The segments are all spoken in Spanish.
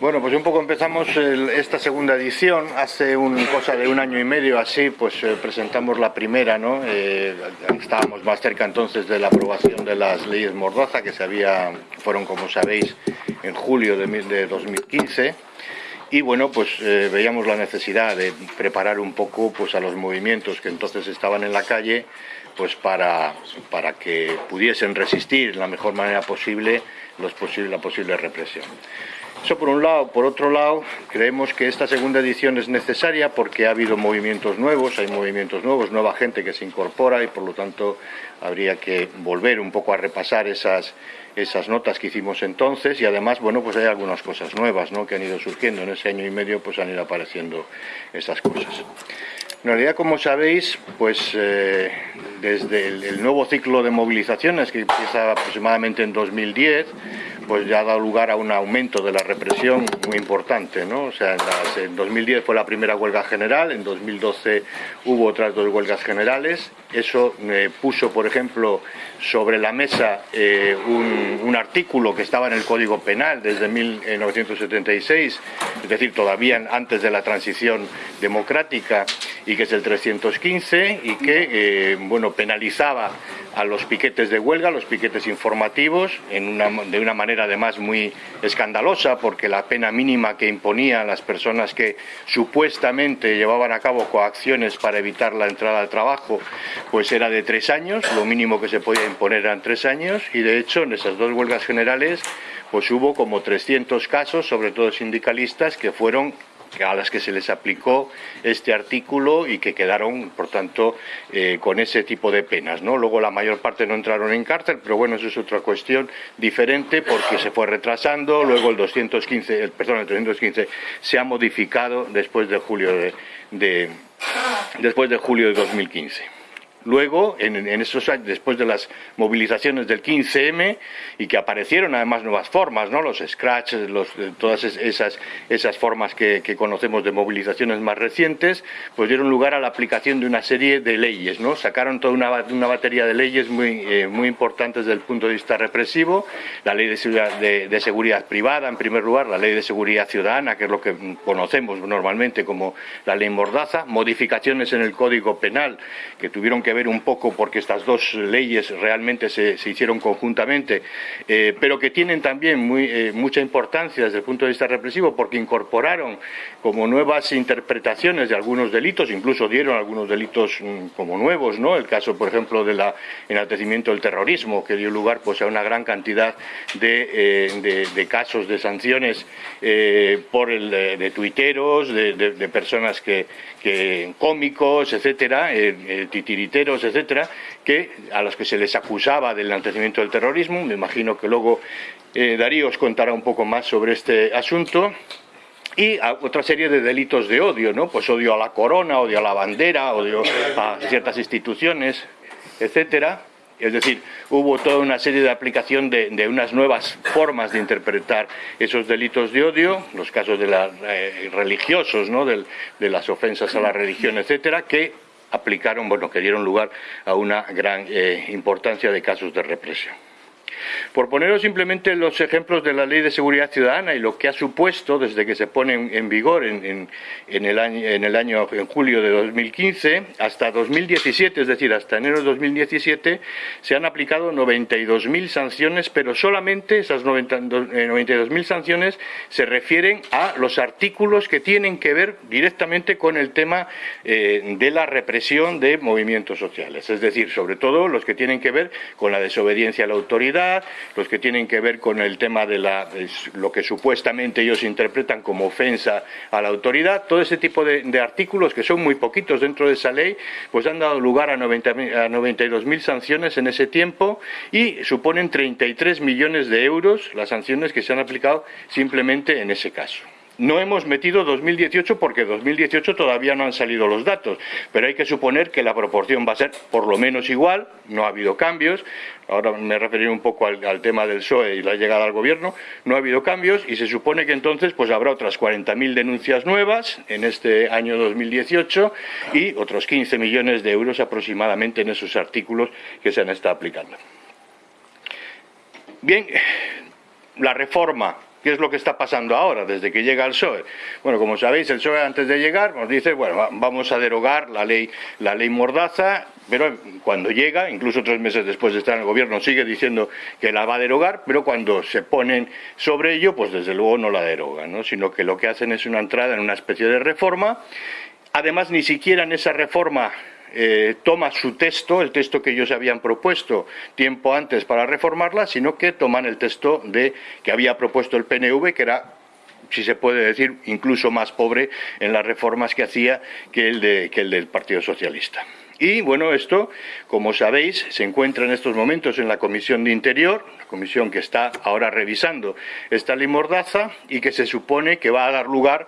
Bueno, pues un poco empezamos esta segunda edición. Hace un cosa de un año y medio así, pues eh, presentamos la primera, ¿no? Eh, estábamos más cerca entonces de la aprobación de las leyes Mordaza, que se había, fueron, como sabéis, en julio de, de 2015. Y bueno, pues eh, veíamos la necesidad de preparar un poco pues, a los movimientos que entonces estaban en la calle, pues para, para que pudiesen resistir de la mejor manera posible los posible, la posible represión. Eso por un lado. Por otro lado, creemos que esta segunda edición es necesaria porque ha habido movimientos nuevos, hay movimientos nuevos, nueva gente que se incorpora y por lo tanto habría que volver un poco a repasar esas, esas notas que hicimos entonces y además, bueno, pues hay algunas cosas nuevas ¿no? que han ido surgiendo. En ese año y medio pues han ido apareciendo esas cosas. En realidad, como sabéis, pues eh, desde el, nuevo ciclo de movilizaciones que empieza aproximadamente en 2010, pues ya ha dado lugar a un aumento de la represión muy importante, ¿no? O sea, en, 2010 fue la primera huelga general, en 2012 hubo otras dos huelgas generales. Eso eh, puso, por ejemplo, sobre la mesa eh, un, artículo que estaba en el Código Penal desde 1976, es decir, todavía antes de la transición democrática, y que es el 315 y que, eh, bueno, penalizaba a los piquetes de huelga, los piquetes informativos, de una manera además muy escandalosa, porque la pena mínima que imponía a las personas que supuestamente llevaban a cabo coacciones para evitar la entrada al trabajo, pues era de tres años, lo mínimo que se podía imponer eran tres años, y de hecho en esas dos huelgas generales pues hubo como 300 casos, sobre todo sindicalistas, que fueron a las que se les aplicó este artículo y que quedaron, por tanto, eh, con ese tipo de penas. ¿no? Luego la mayor parte no entraron en cárcel, pero bueno, eso es otra cuestión diferente porque se fue retrasando. Luego el 215, perdón, el 315 se ha modificado después de julio de después de julio de 2015. Luego, en, esos años, después de las movilizaciones del 15M, y que aparecieron además nuevas formas, ¿no? los scratch, los, todas esas, esas formas que, conocemos de movilizaciones más recientes, pues dieron lugar a la aplicación de una serie de leyes. ¿no? Sacaron toda una, una batería de leyes muy, eh, muy importantes desde el punto de vista represivo, la ley de seguridad, de seguridad privada, en primer lugar, la ley de seguridad ciudadana, que es lo que conocemos normalmente como la ley Mordaza, modificaciones en el Código Penal, que tuvieron que ver un poco porque estas dos leyes realmente se, hicieron conjuntamente, eh, pero que tienen también muy, eh, mucha importancia desde el punto de vista represivo porque incorporaron como nuevas interpretaciones de algunos delitos, incluso dieron algunos delitos mm, como nuevos, ¿no? El caso, por ejemplo, del enaltecimiento del terrorismo, que dio lugar pues, a una gran cantidad de, eh, casos de sanciones por el de, tuiteros, de, personas que, cómicos, etcétera, titiriteros etcétera, que, a los que se les acusaba del enaltecimiento del terrorismo. Me imagino que luego eh, Darío os contará un poco más sobre este asunto y otra serie de delitos de odio, ¿no? Pues odio a la corona, odio a la bandera, odio a ciertas instituciones, etcétera. Es decir, hubo toda una serie de aplicación de, unas nuevas formas de interpretar esos delitos de odio, los casos de los eh, religiosos, ¿no? de las ofensas a la religión, etcétera, que aplicaron, bueno, que dieron lugar a una gran eh, importancia de casos de represión. Por poneros simplemente los ejemplos de la Ley de Seguridad Ciudadana y lo que ha supuesto desde que se pone en, vigor en, el año, en el año, en julio de 2015 hasta 2017, es decir, hasta enero de 2017, se han aplicado 92.000 sanciones, pero solamente esas 92.000 eh, sanciones se refieren a los artículos que tienen que ver directamente con el tema eh, de la represión de movimientos sociales, es decir, sobre todo los que tienen que ver con la desobediencia a la autoridad, los que tienen que ver con el tema de la, lo que supuestamente ellos interpretan como ofensa a la autoridad, todo ese tipo de, artículos que son muy poquitos dentro de esa ley, pues han dado lugar a, 90, a 92.000 sanciones en ese tiempo y suponen 33 millones de euros las sanciones que se han aplicado simplemente en ese caso. No hemos metido 2018 porque 2018 todavía no han salido los datos, pero hay que suponer que la proporción va a ser por lo menos igual, no ha habido cambios, ahora me referiré un poco al, tema del PSOE y la llegada al gobierno, no ha habido cambios y se supone que entonces pues habrá otras 40.000 denuncias nuevas en este año 2018 y otros 15 millones de euros aproximadamente en esos artículos que se han estado aplicando. Bien, la reforma ¿Qué es lo que está pasando ahora desde que llega el PSOE? Bueno, como sabéis, el PSOE antes de llegar nos dice, bueno, vamos a derogar la ley, la ley Mordaza, pero cuando llega, incluso tres meses después de estar en el gobierno, sigue diciendo que la va a derogar, pero cuando se ponen sobre ello, pues desde luego no la derogan, ¿no? sino que lo que hacen es una entrada en una especie de reforma. Además, ni siquiera en esa reforma eh, toma su texto, el texto que ellos habían propuesto tiempo antes para reformarla, sino que toman el texto de, que había propuesto el PNV, que era si se puede decir, incluso más pobre en las reformas que hacía que el, de, que el del Partido Socialista. Y bueno, esto, como sabéis, se encuentra en estos momentos en la Comisión de Interior, la comisión que está ahora revisando esta ley Mordaza y que se supone que va a dar lugar,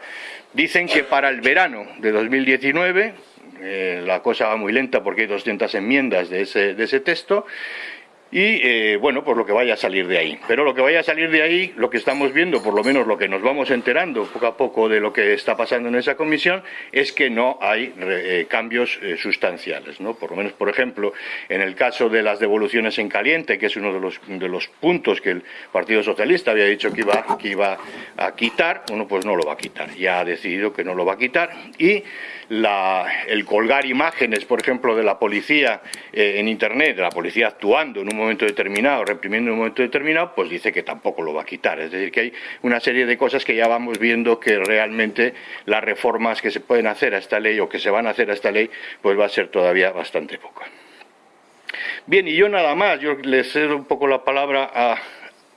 dicen que para el verano de 2019, eh, la cosa va muy lenta porque hay 200 enmiendas de ese, de ese texto y eh, bueno, pues lo que vaya a salir de ahí. Pero lo que vaya a salir de ahí, lo que estamos viendo, por lo menos lo que nos vamos enterando poco a poco de lo que está pasando en esa comisión, es que no hay eh, cambios eh, sustanciales. ¿no? Por lo menos, por ejemplo, en el caso de las devoluciones en caliente, que es uno de los, de los puntos que el Partido Socialista había dicho que iba, que iba a quitar, bueno, pues no lo va a quitar. Ya ha decidido que no lo va a quitar. Y la, el colgar imágenes, por ejemplo, de la policía en Internet, de la policía actuando en un momento determinado, reprimiendo en un momento determinado, pues dice que tampoco lo va a quitar. Es decir, que hay una serie de cosas que ya vamos viendo que realmente las reformas que se pueden hacer a esta ley o que se van a hacer a esta ley, pues va a ser todavía bastante poca. Bien, y yo nada más, yo le cedo un poco la palabra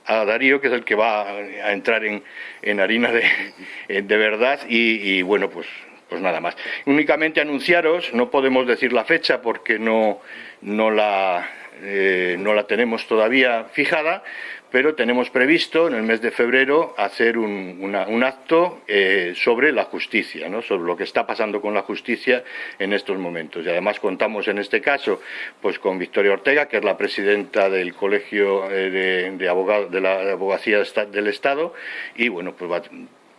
a, Darío, que es el que va a entrar en, harina de, de verdad, y, bueno, pues pues nada más. Únicamente anunciaros, no podemos decir la fecha porque no, no la, eh, no la tenemos todavía fijada, pero tenemos previsto en el mes de febrero hacer un, acto eh, sobre la justicia, ¿no? sobre lo que está pasando con la justicia en estos momentos. Y además contamos en este caso pues, con Victoria Ortega, que es la presidenta del Colegio eh, de, Abogados de la Abogacía del Estado, y bueno, pues va,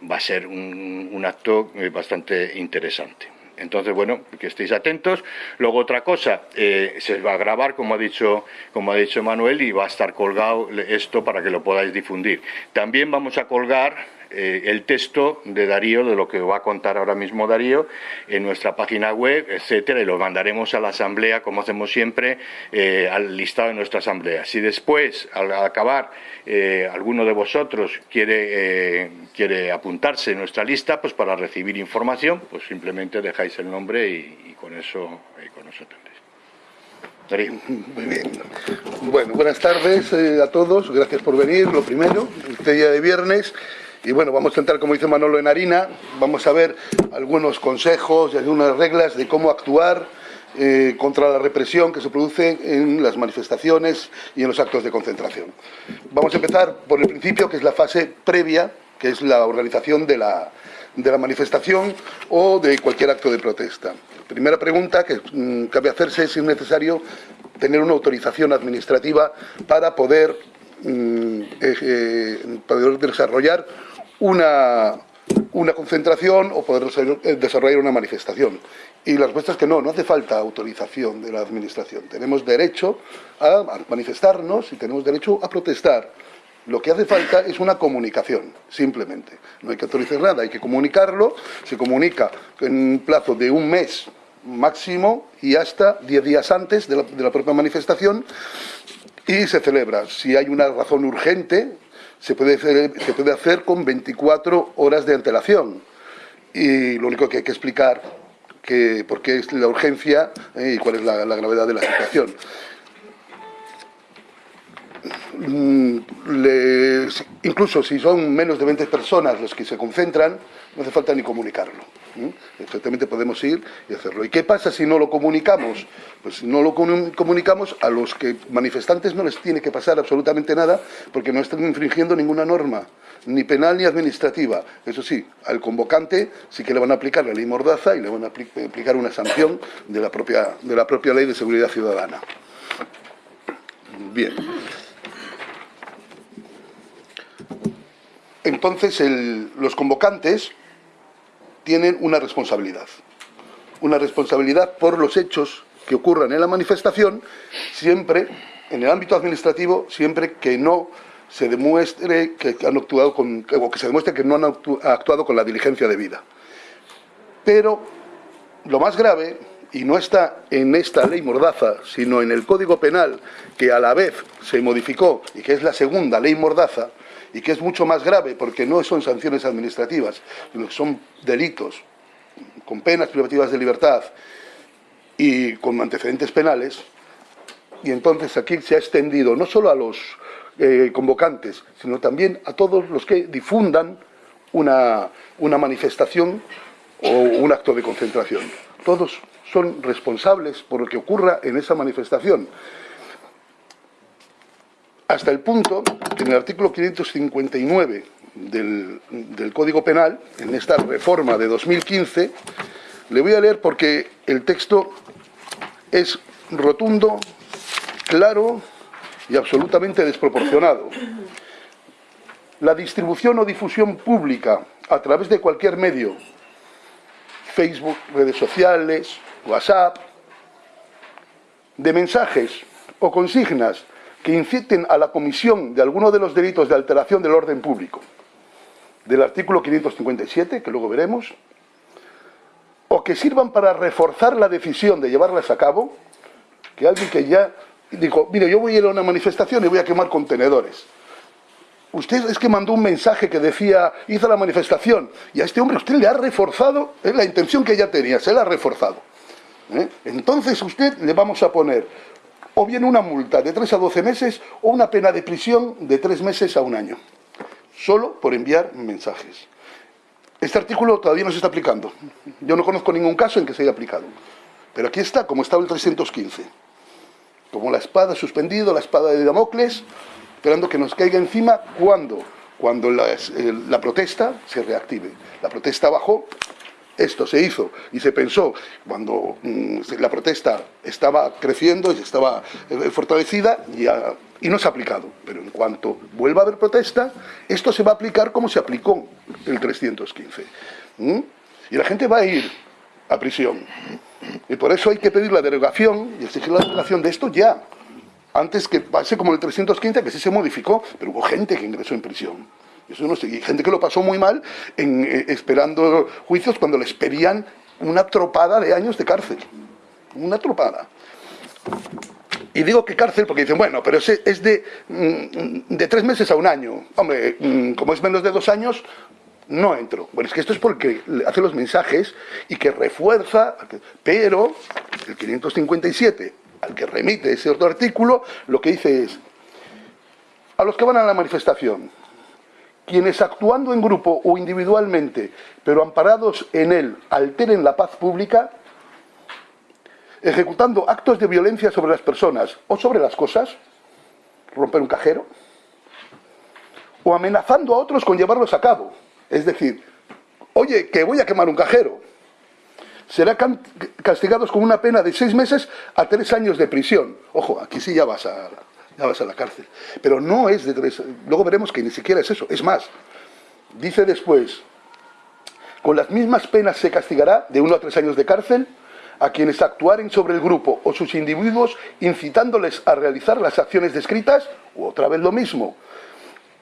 va a ser un acto bastante interesante. Entonces, bueno, que estéis atentos. Luego otra cosa, eh, se va a grabar, como ha, dicho, como ha dicho Manuel, y va a estar colgado esto para que lo podáis difundir. También vamos a colgar eh, el texto de Darío, de lo que va a contar ahora mismo Darío, en nuestra página web, etcétera, y lo mandaremos a la asamblea, como hacemos siempre, eh, al listado de nuestra asamblea. Si después, al acabar, eh, alguno de vosotros quiere, quiere apuntarse en nuestra lista, pues para recibir información, pues simplemente dejáis el nombre y, con eso, con eso tendréis. Darío. Muy bien. Bueno, buenas tardes a todos. Gracias por venir. Lo primero, este día de viernes. Y bueno, vamos a entrar, como dice Manolo, en harina, vamos a ver algunos consejos y algunas reglas de cómo actuar eh, contra la represión que se produce en las manifestaciones y en los actos de concentración. Vamos a empezar por el principio, que es la fase previa, que es la organización de la, de la manifestación o de cualquier acto de protesta. Primera pregunta que mm, cabe hacerse es si es necesario tener una autorización administrativa para poder, mm, poder desarrollar una, una concentración o poder eh, desarrollar una manifestación. Y la respuesta es que no, no hace falta autorización de la Administración. Tenemos derecho a manifestarnos y tenemos derecho a protestar. Lo que hace falta es una comunicación, simplemente. No hay que autorizar nada, hay que comunicarlo. Se comunica en un plazo de un mes máximo y hasta diez días antes de la, de la propia manifestación y se celebra. Si hay una razón urgente, se puede, hacer, se puede hacer con 24 horas de antelación. Y lo único que hay que explicar que por qué es la urgencia eh, y cuál es la, la, gravedad de la situación. Mm, incluso si son menos de 20 personas los que se concentran, no hace falta ni comunicarlo. Exactamente podemos ir y hacerlo. ¿Y qué pasa si no lo comunicamos? Pues no lo comunicamos, a los que manifestantes no les tiene que pasar absolutamente nada porque no están infringiendo ninguna norma, ni penal ni administrativa. Eso sí, al convocante sí que le van a aplicar la ley Mordaza y le van a aplicar una sanción de la propia, de la propia ley de seguridad ciudadana. Bien. Entonces, los convocantes tienen una responsabilidad. Una responsabilidad por los hechos que ocurran en la manifestación, siempre, en el ámbito administrativo, siempre que no se demuestre que han actuado con, o que se demuestre que no han actuado con la diligencia debida. Pero lo más grave, y no está en esta ley Mordaza, sino en el Código Penal, que a la vez se modificó y que es la segunda ley Mordaza, y que es mucho más grave porque no son sanciones administrativas, sino que son delitos con penas privativas de libertad y con antecedentes penales, y entonces aquí se ha extendido no solo a los eh, convocantes, sino también a todos los que difundan una, una manifestación o un acto de concentración. Todos son responsables por lo que ocurra en esa manifestación. Hasta el punto que en el artículo 559 del, del Código Penal, en esta reforma de 2015, le voy a leer porque el texto es rotundo, claro y absolutamente desproporcionado. La distribución o difusión pública a través de cualquier medio, Facebook, redes sociales, WhatsApp, de mensajes o consignas que inciten a la comisión de alguno de los delitos de alteración del orden público, del artículo 557, que luego veremos, o que sirvan para reforzar la decisión de llevarlas a cabo, que alguien que ya dijo, mire, yo voy a ir a una manifestación y voy a quemar contenedores. Usted es que mandó un mensaje que decía, hizo la manifestación, y a este hombre usted le ha reforzado, es la intención que ya tenía, se la ha reforzado. ¿eh? Entonces usted le vamos a poner o bien una multa de 3 a 12 meses o una pena de prisión de 3 meses a un año, solo por enviar mensajes. Este artículo todavía no se está aplicando. Yo no conozco ningún caso en que se haya aplicado. Pero aquí está, como estaba el 315 como la espada suspendido, la espada de Damocles, esperando que nos caiga encima cuando, cuando la, la protesta se reactive. La protesta bajó, esto se hizo y se pensó cuando mm, la protesta estaba creciendo y estaba eh, fortalecida y no se ha aplicado. Pero en cuanto vuelva a haber protesta, esto se va a aplicar como se aplicó el 315. Y la gente va a ir a prisión. Y por eso hay que pedir la derogación y exigir la derogación de esto ya. Antes que pase como el 315, que sí se modificó, pero hubo gente que ingresó en prisión. Eso no sé, y gente que lo pasó muy mal eh, esperando juicios cuando les pedían una tropada de años de cárcel. Una tropada. Y digo que cárcel porque dicen, bueno, pero es de, mm, de tres meses a un año. Hombre, mm, como es menos de dos años, no entro. Bueno, es que esto es porque hace los mensajes y que refuerza, pero el 557, al que remite ese otro artículo, lo que dice es, a los que van a la manifestación, quienes actuando en grupo o individualmente, pero amparados en él, alteren la paz pública, ejecutando actos de violencia sobre las personas o sobre las cosas, romper un cajero, o amenazando a otros con llevarlos a cabo, es decir, oye, que voy a quemar un cajero. Serán castigados con una pena de seis meses a tres años de prisión. Ojo, aquí sí ya vas a, ya vas a la cárcel. Pero no es de tres... Luego veremos que ni siquiera es eso. Es más, dice después, con las mismas penas se castigará de uno a tres años de cárcel a quienes actuaren sobre el grupo o sus individuos incitándoles a realizar las acciones descritas, o otra vez lo mismo,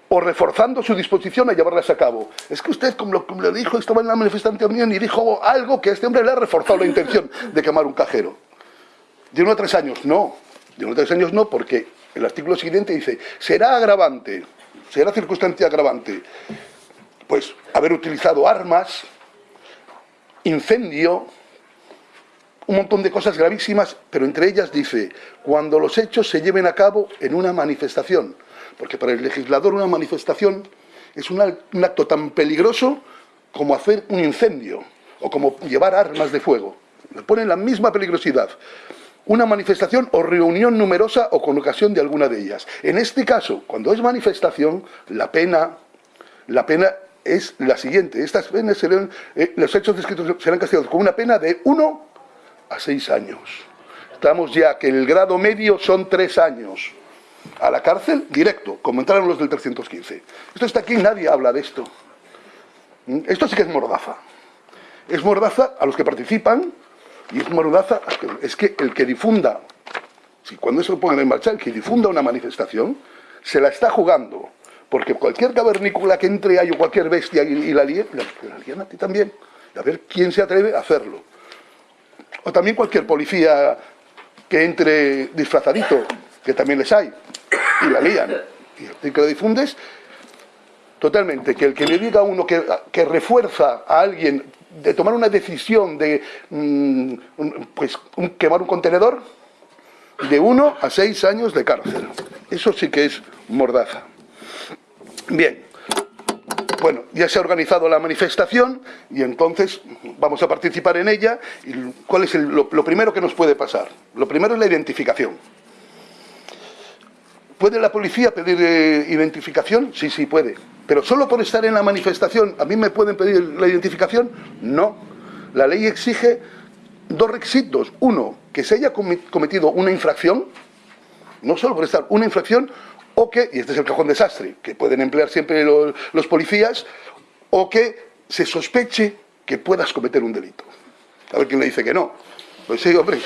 o reforzando su disposición a llevarlas a cabo. Es que usted, como lo, le dijo, estaba en la manifestación y dijo algo que a este hombre le ha reforzado la intención de quemar un cajero. De uno a tres años, no. De uno a tres años no, porque el artículo siguiente dice, será agravante, será circunstancia agravante, pues haber utilizado armas, incendio, un montón de cosas gravísimas, pero entre ellas dice, cuando los hechos se lleven a cabo en una manifestación, porque para el legislador una manifestación es un acto tan peligroso como hacer un incendio o como llevar armas de fuego. Le ponen la misma peligrosidad. Una manifestación o reunión numerosa o con ocasión de alguna de ellas. En este caso, cuando es manifestación, la pena, la pena es la siguiente. Estas penas serán, eh, los hechos descritos serán castigados con una pena de 1 a 6 años. Estamos ya que el grado medio son 3 años a la cárcel directo, como entraron los del 315. Esto está aquí, nadie habla de esto. ¿Mm? Esto sí que es mordaza. Es mordaza a los que participan y es mordaza, es que el que difunda, si cuando eso lo pongan en marcha, el que difunda una manifestación, se la está jugando, porque cualquier cavernícola que entre ahí o cualquier bestia y, la líe, la, la a ti también. A ver quién se atreve a hacerlo. O también cualquier policía que entre disfrazadito, que también les hay, y la lían. Y que lo difundes, totalmente. Que el que le diga a uno que, que refuerza a alguien de tomar una decisión de mm, pues, quemar un contenedor, de uno a seis años de cárcel. Eso sí que es mordaza. Bien, bueno, ya se ha organizado la manifestación y entonces vamos a participar en ella. ¿Y ¿Cuál es lo, primero que nos puede pasar? Lo primero es la identificación. ¿Puede la policía pedir eh, identificación? Sí, sí, puede. Pero solo por estar en la manifestación, ¿a mí me pueden pedir la identificación? No. La ley exige dos requisitos. Uno, que se haya cometido una infracción, no solo por estar una infracción, o que, y este es el cajón desastre, que pueden emplear siempre los, policías, o que se sospeche que puedas cometer un delito. A ver quién le dice que no. Pues sí, hombre,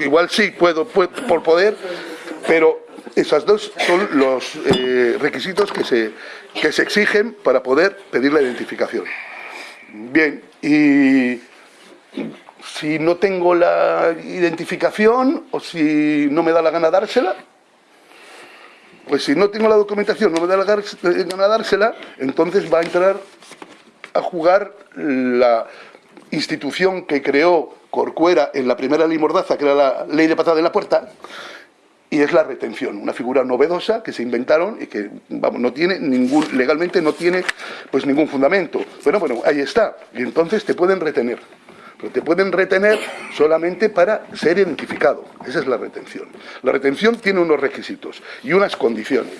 igual sí, puedo, por poder, pero esos dos son los eh, requisitos que se, que se exigen para poder pedir la identificación. Bien, y si no tengo la identificación o si no me da la gana dársela, pues si no tengo la documentación, no me da la gana dársela, entonces va a entrar a jugar la institución que creó Corcuera en la primera ley Mordaza, que era la ley de patada en la puerta, y es la retención, una figura novedosa que se inventaron y que vamos, no tiene ningún, legalmente no tiene pues ningún fundamento. Bueno, bueno, ahí está, y entonces te pueden retener pero te pueden retener solamente para ser identificado. Esa es la retención. La retención tiene unos requisitos y unas condiciones.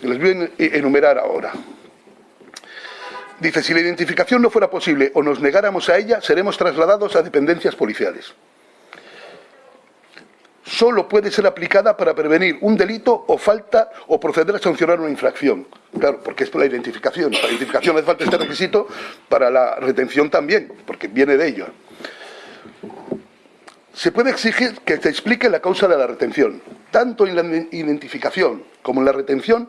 Les voy a enumerar ahora. Dice, si la identificación no fuera posible o nos negáramos a ella, seremos trasladados a dependencias policiales solo puede ser aplicada para prevenir un delito o falta o proceder a sancionar una infracción. Claro, porque es por la identificación. Para la identificación hace falta este requisito, para la retención también, porque viene de ello. Se puede exigir que se explique la causa de la retención. Tanto en la identificación como en la retención,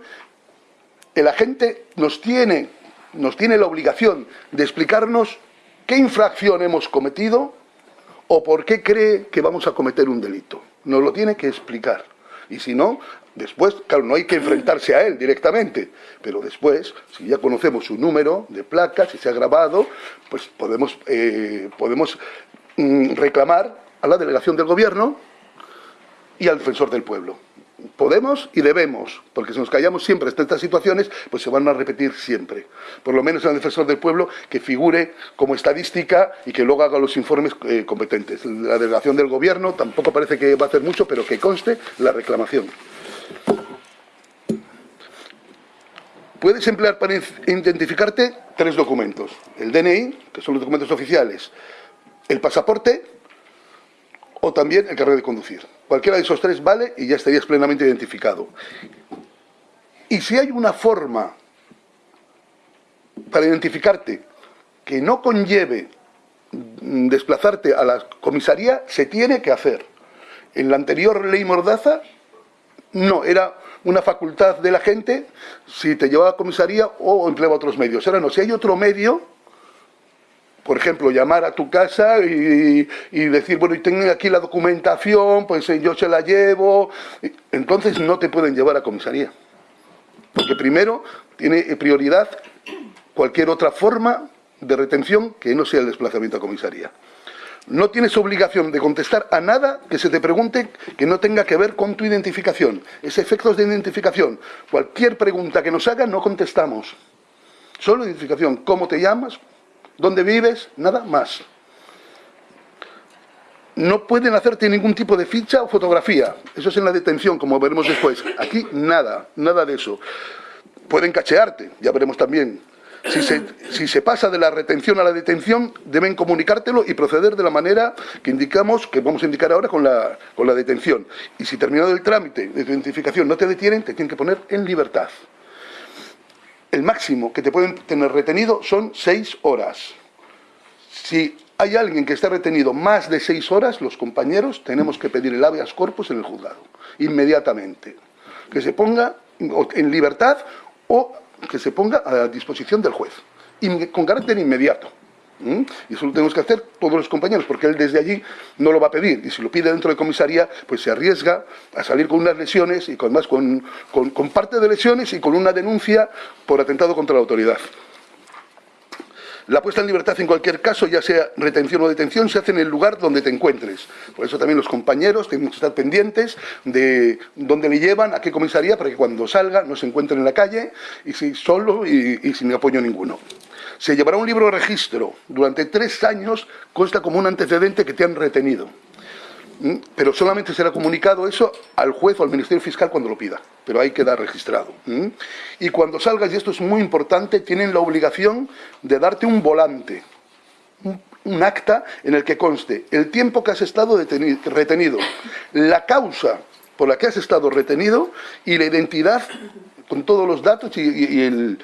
el agente nos tiene, nos tiene la obligación de explicarnos qué infracción hemos cometido o por qué cree que vamos a cometer un delito. Nos lo tiene que explicar. Y si no, después, claro, no hay que enfrentarse a él directamente, pero después, si ya conocemos su número de placa, si se ha grabado, pues podemos, eh, podemos mm, reclamar a la delegación del gobierno y al defensor del pueblo podemos y debemos, porque si nos callamos siempre en estas situaciones, pues se van a repetir siempre. Por lo menos en el defensor del pueblo que figure como estadística y que luego haga los informes eh, competentes. La delegación del gobierno tampoco parece que va a hacer mucho, pero que conste la reclamación. Puedes emplear para identificarte tres documentos. El DNI, que son los documentos oficiales, el pasaporte o también el carnet de conducir. Cualquiera de esos tres vale y ya estarías plenamente identificado. Y si hay una forma para identificarte que no conlleve desplazarte a la comisaría, se tiene que hacer. En la anterior ley Mordaza, no, era una facultad de la gente si te llevaba a comisaría o empleaba otros medios. Ahora no, si hay otro medio por ejemplo, llamar a tu casa y, decir, bueno, y tengo aquí la documentación, pues eh, yo se la llevo. Entonces no te pueden llevar a comisaría. Porque primero tiene prioridad cualquier otra forma de retención que no sea el desplazamiento a comisaría. No tienes obligación de contestar a nada que se te pregunte que no tenga que ver con tu identificación. Es efectos de identificación. Cualquier pregunta que nos hagan no contestamos. Solo identificación. ¿Cómo te llamas? Dónde vives, nada más. No pueden hacerte ningún tipo de ficha o fotografía. Eso es en la detención, como veremos después. Aquí nada, nada de eso. Pueden cachearte, ya veremos también. Si se, si se, pasa de la retención a la detención, deben comunicártelo y proceder de la manera que indicamos, que vamos a indicar ahora con la, con la detención. Y si terminado el trámite de identificación no te detienen, te tienen que poner en libertad el máximo que te pueden tener retenido son seis horas. Si hay alguien que esté retenido más de seis horas, los compañeros tenemos que pedir el habeas corpus en el juzgado, inmediatamente. Que se ponga en libertad o que se ponga a disposición del juez, con carácter inmediato. Y eso lo tenemos que hacer todos los compañeros, porque él desde allí no lo va a pedir. Y si lo pide dentro de comisaría, pues se arriesga a salir con unas lesiones y con, más, con, con parte de lesiones y con una denuncia por atentado contra la autoridad. La puesta en libertad en cualquier caso, ya sea retención o detención, se hace en el lugar donde te encuentres. Por eso también los compañeros tienen que estar pendientes de dónde le llevan, a qué comisaría, para que cuando salga no se encuentren en la calle y si solo y sin apoyo ninguno. Se llevará un libro de registro. Durante tres años consta como un antecedente que te han retenido. ¿Mm? Pero solamente será comunicado eso al juez o al Ministerio Fiscal cuando lo pida. Pero hay que dar registrado. ¿Mm? Y cuando salgas, y esto es muy importante, tienen la obligación de darte un volante, un acta en el que conste el tiempo que has estado retenido, la causa por la que has estado retenido y la identidad con todos los datos y,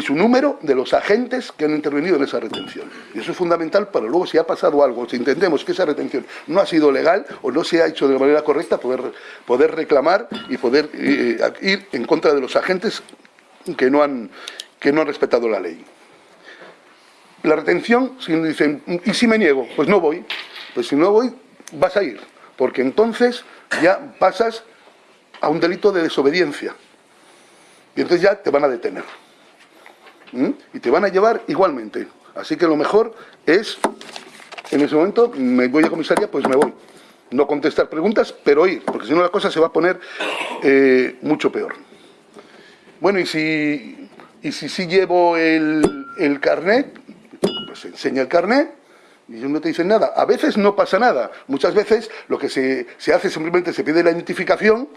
su número de los agentes que han intervenido en esa retención. Y eso es fundamental para luego, si ha pasado algo, si entendemos que esa retención no ha sido legal o no se ha hecho de manera correcta, poder, poder reclamar y poder eh, ir en contra de los agentes que no han, que no han respetado la ley. La retención, si dicen, ¿y si me niego? Pues no voy. Pues si no voy, vas a ir. Porque entonces ya pasas a un delito de desobediencia. Y entonces ya te van a detener. Y te van a llevar igualmente. Así que lo mejor es, en ese momento, me voy a comisaría, pues me voy. No contestar preguntas, pero ir, porque si no la cosa se va a poner eh, mucho peor. Bueno, y si, y si sí llevo el, el carnet, pues enseña el carnet, y no te dicen nada. A veces no pasa nada. Muchas veces lo que se, se hace simplemente se pide la identificación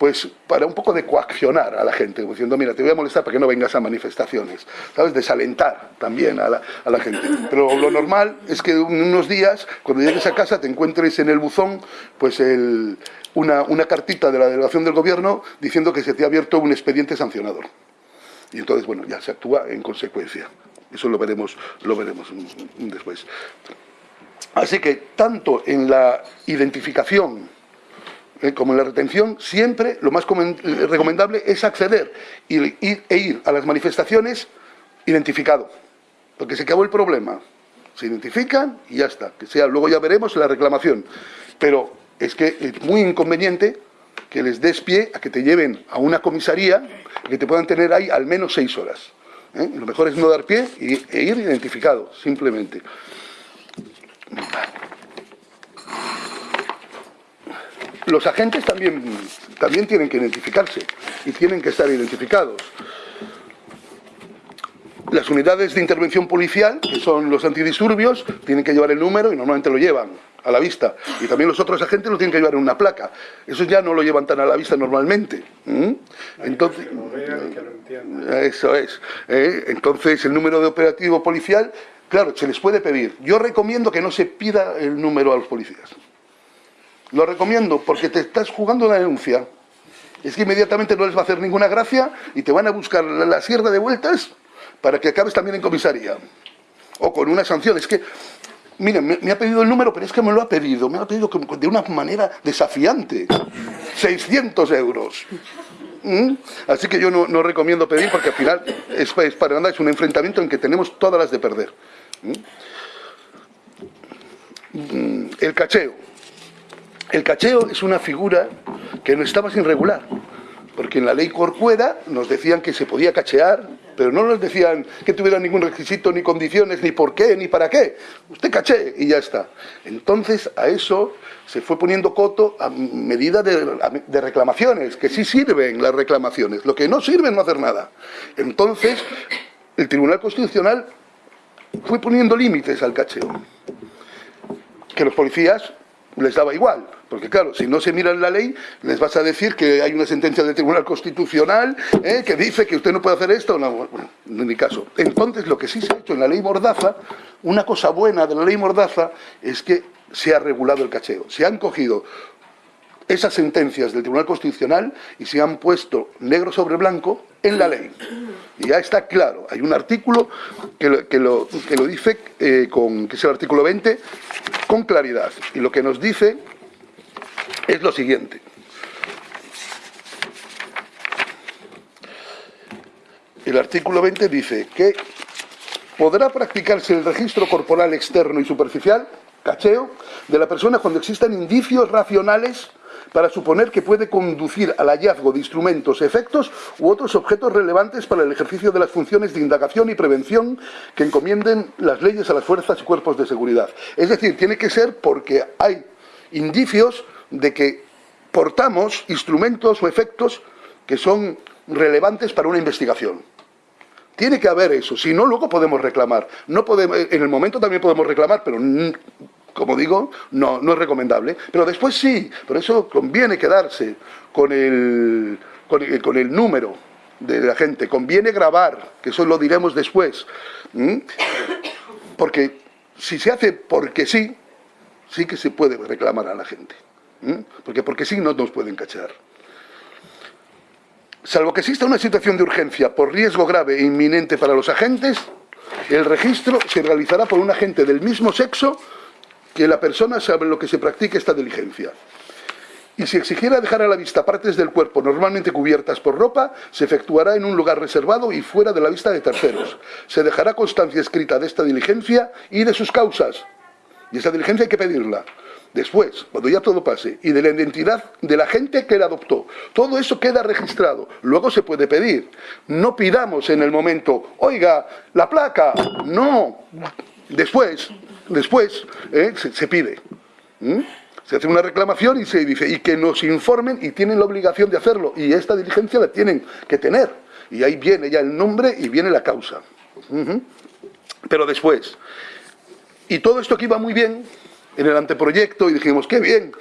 pues para un poco de coaccionar a la gente, diciendo, mira, te voy a molestar para que no vengas a manifestaciones, ¿sabes? Desalentar también a la, a la gente. Pero lo normal es que en unos días, cuando llegues a casa, te encuentres en el buzón, pues una, una cartita de la delegación del gobierno diciendo que se te ha abierto un expediente sancionador. Y entonces, bueno, ya se actúa en consecuencia. Eso lo veremos, lo veremos después. Así que, tanto en la identificación como en la retención, siempre lo más eh, recomendable es acceder e ir a las manifestaciones identificado, porque se acabó el problema. Se identifican y ya está. Que sea, luego ya veremos la reclamación. Pero es que es muy inconveniente que les des pie a que te lleven a una comisaría que te puedan tener ahí al menos seis horas. ¿eh? Lo mejor es no dar pie e ir identificado, simplemente. Los agentes también, también tienen que identificarse y tienen que estar identificados. Las unidades de intervención policial, que son los antidisturbios, tienen que llevar el número y normalmente lo llevan a la vista. Y también los otros agentes lo tienen que llevar en una placa. Eso ya no lo llevan tan a la vista normalmente. Entonces, eso es. ¿eh? Entonces, el número de operativo policial, claro, se les puede pedir. Yo recomiendo que no se pida el número a los policías. Lo recomiendo porque te estás jugando una denuncia. Es que inmediatamente no les va a hacer ninguna gracia y te van a buscar la, sierra de vueltas para que acabes también en comisaría. O con una sanción. Es que, miren, me, ha pedido el número, pero es que me lo ha pedido. Me lo ha pedido de una manera desafiante. 600 euros. ¿Mm? Así que yo no, recomiendo pedir porque al final es, para andar, es un enfrentamiento en que tenemos todas las de perder. ¿Mm? Mm, el cacheo. El cacheo es una figura que no estaba sin regular, porque en la ley Corcuera nos decían que se podía cachear, pero no nos decían que tuviera ningún requisito, ni condiciones, ni por qué, ni para qué. Usted caché y ya está. Entonces a eso se fue poniendo coto a medida de, de reclamaciones, que sí sirven las reclamaciones, lo que no sirve no hacer nada. Entonces el Tribunal Constitucional fue poniendo límites al cacheo, que los policías les daba igual. Porque claro, si no se miran la ley, les vas a decir que hay una sentencia del Tribunal Constitucional ¿eh? que dice que usted no puede hacer esto. No, bueno, en mi caso. Entonces, lo que sí se ha hecho en la ley Mordaza, una cosa buena de la ley Mordaza es que se ha regulado el cacheo. Se han cogido esas sentencias del Tribunal Constitucional y se han puesto negro sobre blanco en la ley. Y ya está claro, hay un artículo que lo, que lo, dice, eh, con, que es el artículo 20, con claridad. Y lo que nos dice es lo siguiente. el artículo 20 dice que podrá practicarse el registro corporal externo y superficial, cacheo, de la persona cuando existan indicios racionales para suponer que puede conducir al hallazgo de instrumentos, efectos u otros objetos relevantes para el ejercicio de las funciones de indagación y prevención que encomienden las leyes a las fuerzas y cuerpos de seguridad. Es decir, tiene que ser porque hay indicios de que portamos instrumentos o efectos que son relevantes para una investigación. Tiene que haber eso, si no, luego podemos reclamar. No podemos, en el momento también podemos reclamar, pero como digo, no, no es recomendable. Pero después sí, por eso conviene quedarse con el, con el, número de la gente, conviene grabar, que eso lo diremos después. Porque si se hace porque sí, sí que se puede reclamar a la gente. Porque porque sí no nos pueden cachar. Salvo que exista una situación de urgencia por riesgo grave e inminente para los agentes, el registro se realizará por un agente del mismo sexo que la persona sabe lo que se practica esta diligencia. Y si exigiera dejar a la vista partes del cuerpo normalmente cubiertas por ropa, se efectuará en un lugar reservado y fuera de la vista de terceros. Se dejará constancia escrita de esta diligencia y de sus causas. Y esa diligencia hay que pedirla. Después, cuando ya todo pase, y de la identidad de la gente que la adoptó. Todo eso queda registrado. Luego se puede pedir. No pidamos en el momento, oiga, la placa. No. Después, después ¿eh? se, pide. Se hace una reclamación y se dice, y que nos informen y tienen la obligación de hacerlo. Y esta diligencia la tienen que tener. Y ahí viene ya el nombre y viene la causa. Pero después. Y todo esto aquí va muy bien en el anteproyecto y dijimos, qué bien,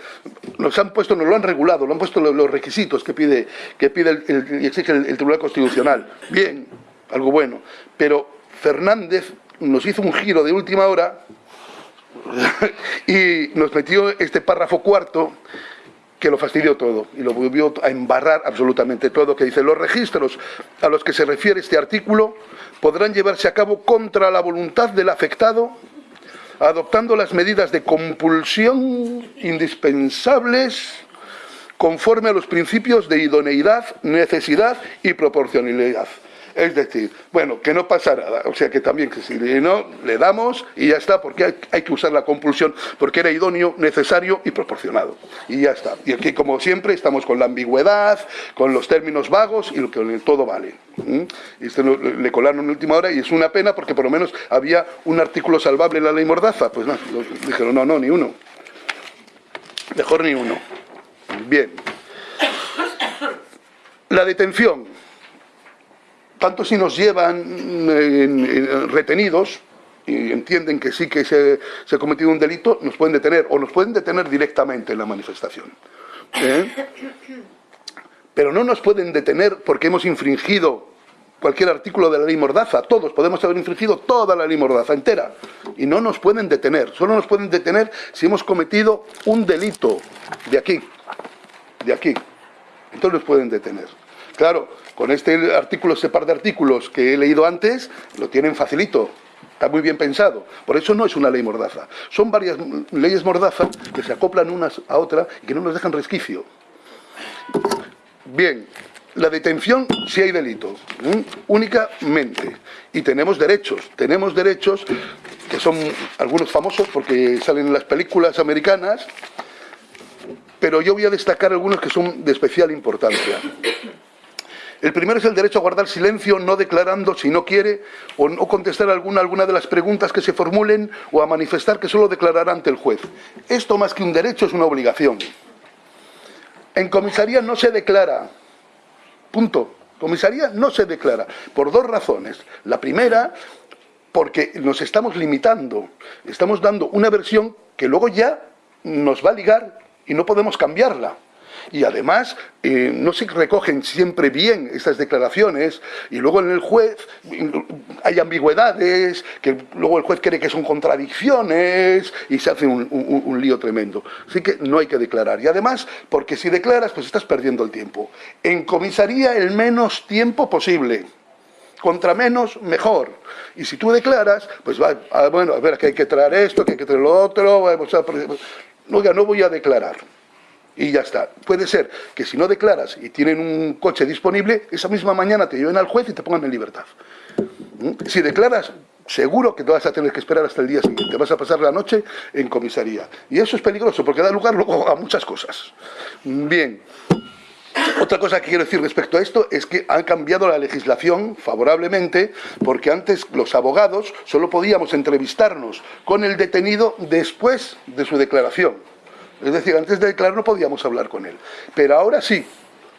nos han puesto, nos lo han regulado, lo han puesto los, requisitos que pide, que pide y exige el Tribunal Constitucional. Bien, algo bueno. Pero Fernández nos hizo un giro de última hora y nos metió este párrafo cuarto que lo fastidió todo y lo volvió a embarrar absolutamente todo, que dice, los registros a los que se refiere este artículo podrán llevarse a cabo contra la voluntad del afectado, adoptando las medidas de compulsión indispensables conforme a los principios de idoneidad, necesidad y proporcionalidad. Es decir, bueno, que no pasa nada. O sea que también que si no, le damos y ya está, porque hay, que usar la compulsión, porque era idóneo, necesario y proporcionado. Y ya está. Y aquí, como siempre, estamos con la ambigüedad, con los términos vagos y lo que todo vale. Y este le colaron en última hora y es una pena porque por lo menos había un artículo salvable en la ley Mordaza. Pues no, dijeron, no, no, ni uno. Mejor ni uno. Bien. La detención tanto si nos llevan retenidos y entienden que sí que se, ha cometido un delito, nos pueden detener o nos pueden detener directamente en la manifestación. ¿eh? Pero no nos pueden detener porque hemos infringido cualquier artículo de la ley Mordaza, todos podemos haber infringido toda la ley Mordaza entera y no nos pueden detener, solo nos pueden detener si hemos cometido un delito de aquí, de aquí, entonces nos pueden detener. Claro, con este artículo, este par de artículos que he leído antes, lo tienen facilito. Está muy bien pensado. Por eso no es una ley mordaza. Son varias leyes mordaza que se acoplan unas a otras y que no nos dejan resquicio. Bien, la detención si hay delitos, únicamente. Y tenemos derechos, tenemos derechos que son algunos famosos porque salen en las películas americanas, pero yo voy a destacar algunos que son de especial importancia. El primero es el derecho a guardar silencio, no declarando si no quiere o no contestar alguna, alguna de las preguntas que se formulen o a manifestar que solo declarará ante el juez. Esto más que un derecho es una obligación. En comisaría no se declara. Punto. Comisaría no se declara. Por dos razones. La primera, porque nos estamos limitando. Estamos dando una versión que luego ya nos va a ligar y no podemos cambiarla y además eh, no se recogen siempre bien estas declaraciones y luego en el juez hay ambigüedades que luego el juez cree que son contradicciones y se hace un, lío tremendo. Así que no hay que declarar. Y además, porque si declaras, pues estás perdiendo el tiempo. En comisaría el menos tiempo posible contra menos, mejor. Y si tú declaras, pues va, ah, bueno, a ver, que hay que traer esto, que hay que traer lo otro, vamos a... Oiga, no voy a declarar y ya está. Puede ser que si no declaras y tienen un coche disponible, esa misma mañana te lleven al juez y te pongan en libertad. ¿Mm? Si declaras, seguro que te vas a tener que esperar hasta el día siguiente. Vas a pasar la noche en comisaría. Y eso es peligroso porque da lugar luego a muchas cosas. Bien. Otra cosa que quiero decir respecto a esto es que han cambiado la legislación favorablemente porque antes los abogados solo podíamos entrevistarnos con el detenido después de su declaración. Es decir, antes de declarar no podíamos hablar con él. Pero ahora sí.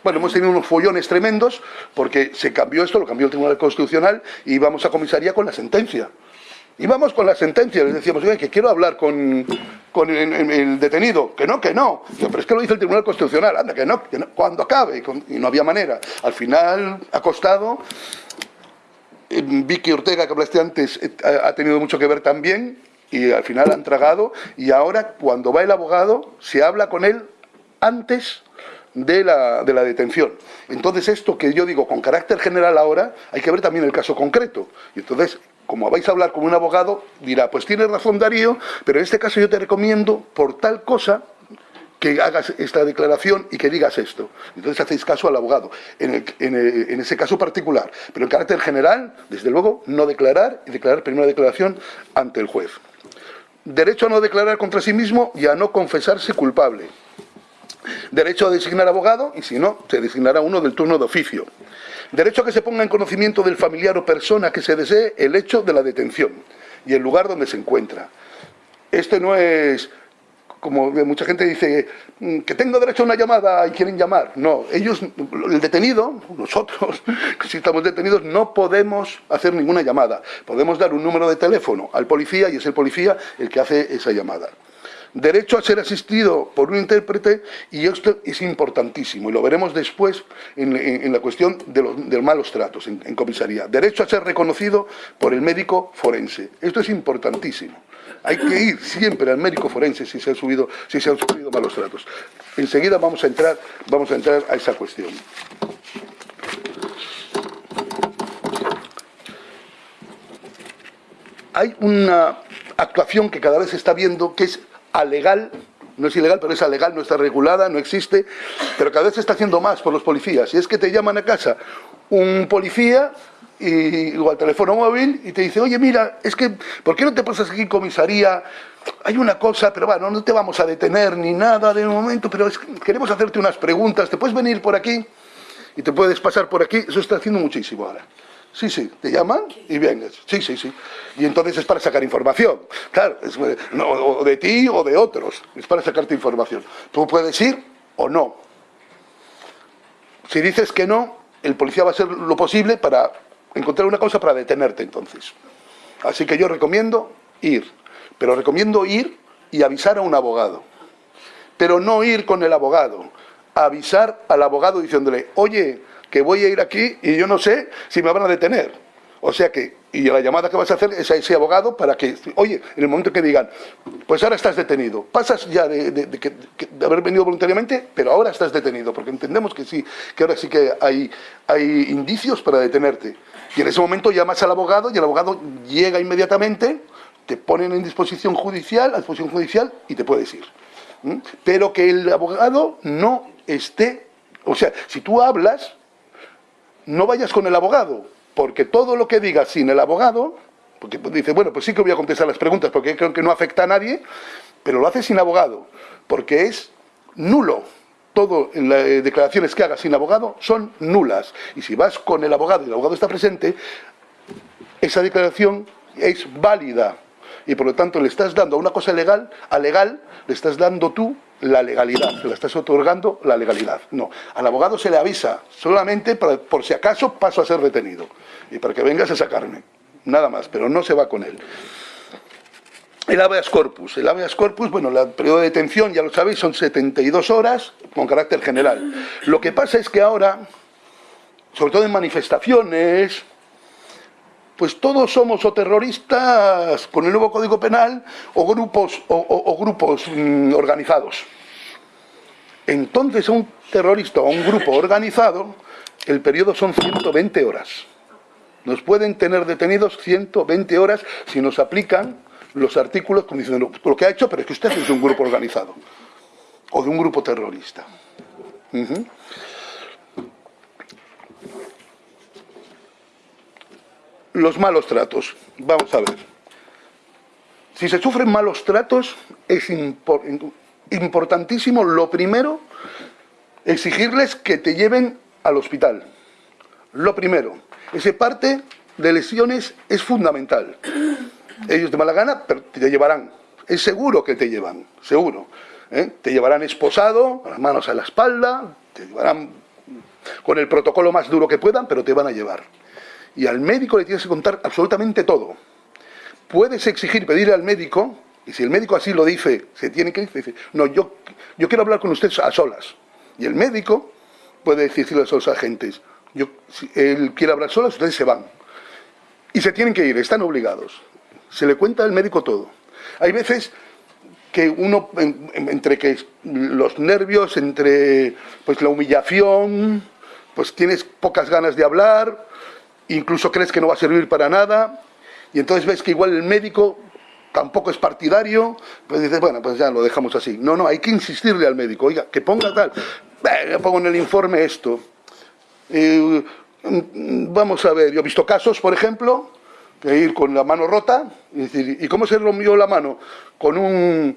Bueno, hemos tenido unos follones tremendos porque se cambió esto, lo cambió el Tribunal Constitucional y vamos a comisaría con la sentencia. Y vamos con la sentencia, les decíamos, oye, que quiero hablar con, el, detenido, que no, que no, pero es que lo dice el Tribunal Constitucional, anda, que no, que no cuando acabe, y no había manera. Al final ha costado, eh, Vicky Ortega, que hablaste antes, eh, ha tenido mucho que ver también, y al final han tragado, y ahora cuando va el abogado, se habla con él antes de la, de la, detención. Entonces esto que yo digo con carácter general ahora, hay que ver también el caso concreto. Y entonces como vais a hablar con un abogado, dirá, pues tiene razón Darío, pero en este caso yo te recomiendo, por tal cosa, que hagas esta declaración y que digas esto. Entonces hacéis caso al abogado, en, en, ese caso particular. Pero en carácter general, desde luego, no declarar y declarar primera declaración ante el juez. Derecho a no declarar contra sí mismo y a no confesarse culpable. Derecho a designar abogado y si no, se designará uno del turno de oficio. Derecho a que se ponga en conocimiento del familiar o persona que se desee el hecho de la detención y el lugar donde se encuentra. Este no es, como mucha gente dice, mm, que tengo derecho a una llamada y quieren llamar. No, ellos, el detenido, nosotros, si estamos detenidos, no podemos hacer ninguna llamada. Podemos dar un número de teléfono al policía y es el policía el que hace esa llamada derecho a ser asistido por un intérprete y esto es importantísimo y lo veremos después en, la cuestión de los, malos tratos en, comisaría. Derecho a ser reconocido por el médico forense. Esto es importantísimo. Hay que ir siempre al médico forense si se han, subido, si se han sufrido malos tratos. Enseguida vamos a entrar, vamos a, entrar a esa cuestión. Hay una actuación que cada vez se está viendo que es alegal, no es ilegal, pero es alegal, no está regulada, no existe, pero cada vez se está haciendo más por los policías. Y es que te llaman a casa un policía y, o al teléfono móvil y te dice, oye, mira, es que, ¿por qué no te pasas aquí en comisaría? Hay una cosa, pero bueno, no te vamos a detener ni nada de momento, pero queremos hacerte unas preguntas, ¿te puedes venir por aquí? Y te puedes pasar por aquí, eso está haciendo muchísimo ahora. Sí, sí, te llaman y vienes. Sí, sí, sí. Y entonces es para sacar información. Claro, es, o de ti o de otros. Es para sacarte información. Tú puedes ir o no. Si dices que no, el policía va a hacer lo posible para encontrar una cosa para detenerte entonces. Así que yo recomiendo ir. Pero recomiendo ir y avisar a un abogado. Pero no ir con el abogado. Avisar al abogado diciéndole, oye, que voy a ir aquí y yo no sé si me van a detener. O sea que, y la llamada que vas a hacer es a ese abogado para que, oye, en el momento que digan, pues ahora estás detenido, pasas ya de, haber venido voluntariamente, pero ahora estás detenido, porque entendemos que sí, que ahora sí que hay, hay indicios para detenerte. Y en ese momento llamas al abogado y el abogado llega inmediatamente, te ponen en disposición judicial, a disposición judicial y te puedes ir. ¿Mm? Pero que el abogado no esté, o sea, si tú hablas, no vayas con el abogado, porque todo lo que digas sin el abogado, porque dice, bueno, pues sí que voy a contestar las preguntas porque creo que no afecta a nadie, pero lo hace sin abogado, porque es nulo. Todo en las eh, declaraciones que hagas sin abogado son nulas. Y si vas con el abogado y el abogado está presente, esa declaración es válida. Y por lo tanto le estás dando a una cosa legal, a legal, le estás dando tú la legalidad, le estás otorgando la legalidad. No, al abogado se le avisa solamente por si acaso paso a ser detenido y para que vengas a sacarme, nada más, pero no se va con él. El habeas corpus. El habeas corpus, bueno, el periodo de detención, ya lo sabéis, son 72 horas con carácter general. Lo que pasa es que ahora, sobre todo en manifestaciones, pues todos somos o terroristas con el nuevo Código Penal o grupos, o, grupos mm, organizados. Entonces a un terrorista o un grupo organizado, el periodo son 120 horas. Nos pueden tener detenidos 120 horas si nos aplican los artículos como diciendo lo que ha hecho, pero es que usted es un grupo organizado. o de un grupo terrorista. Los malos tratos. Vamos a ver. Si se sufren malos tratos, es importantísimo, lo primero, exigirles que te lleven al hospital. Lo primero. Ese parte de lesiones es fundamental. Ellos de mala gana, pero te llevarán. Es seguro que te llevan, seguro. ¿eh? Te llevarán esposado, con las manos a la espalda, te llevarán con el protocolo más duro que puedan, pero te van a llevar. Y al médico le tienes que contar absolutamente todo. Puedes exigir, pedirle al médico, y si el médico así lo dice, se tiene que decir, no, yo, yo quiero hablar con usted a solas. Y el médico puede decirle a los agentes, yo, si él quiere hablar solas, ustedes se van. Y se tienen que ir, están obligados. Se le cuenta al médico todo. Hay veces que uno, entre que los nervios, entre pues la humillación, pues tienes pocas ganas de hablar, incluso crees que no va a servir para nada, y entonces ves que igual el médico tampoco es partidario, pues dices, bueno, pues ya lo dejamos así. No, no, hay que insistirle al médico, oiga, que ponga tal, le pongo en el informe esto. Eh, vamos a ver, yo he visto casos, por ejemplo, que ir con la mano rota, y decir, ¿y cómo se rompió la mano? Con un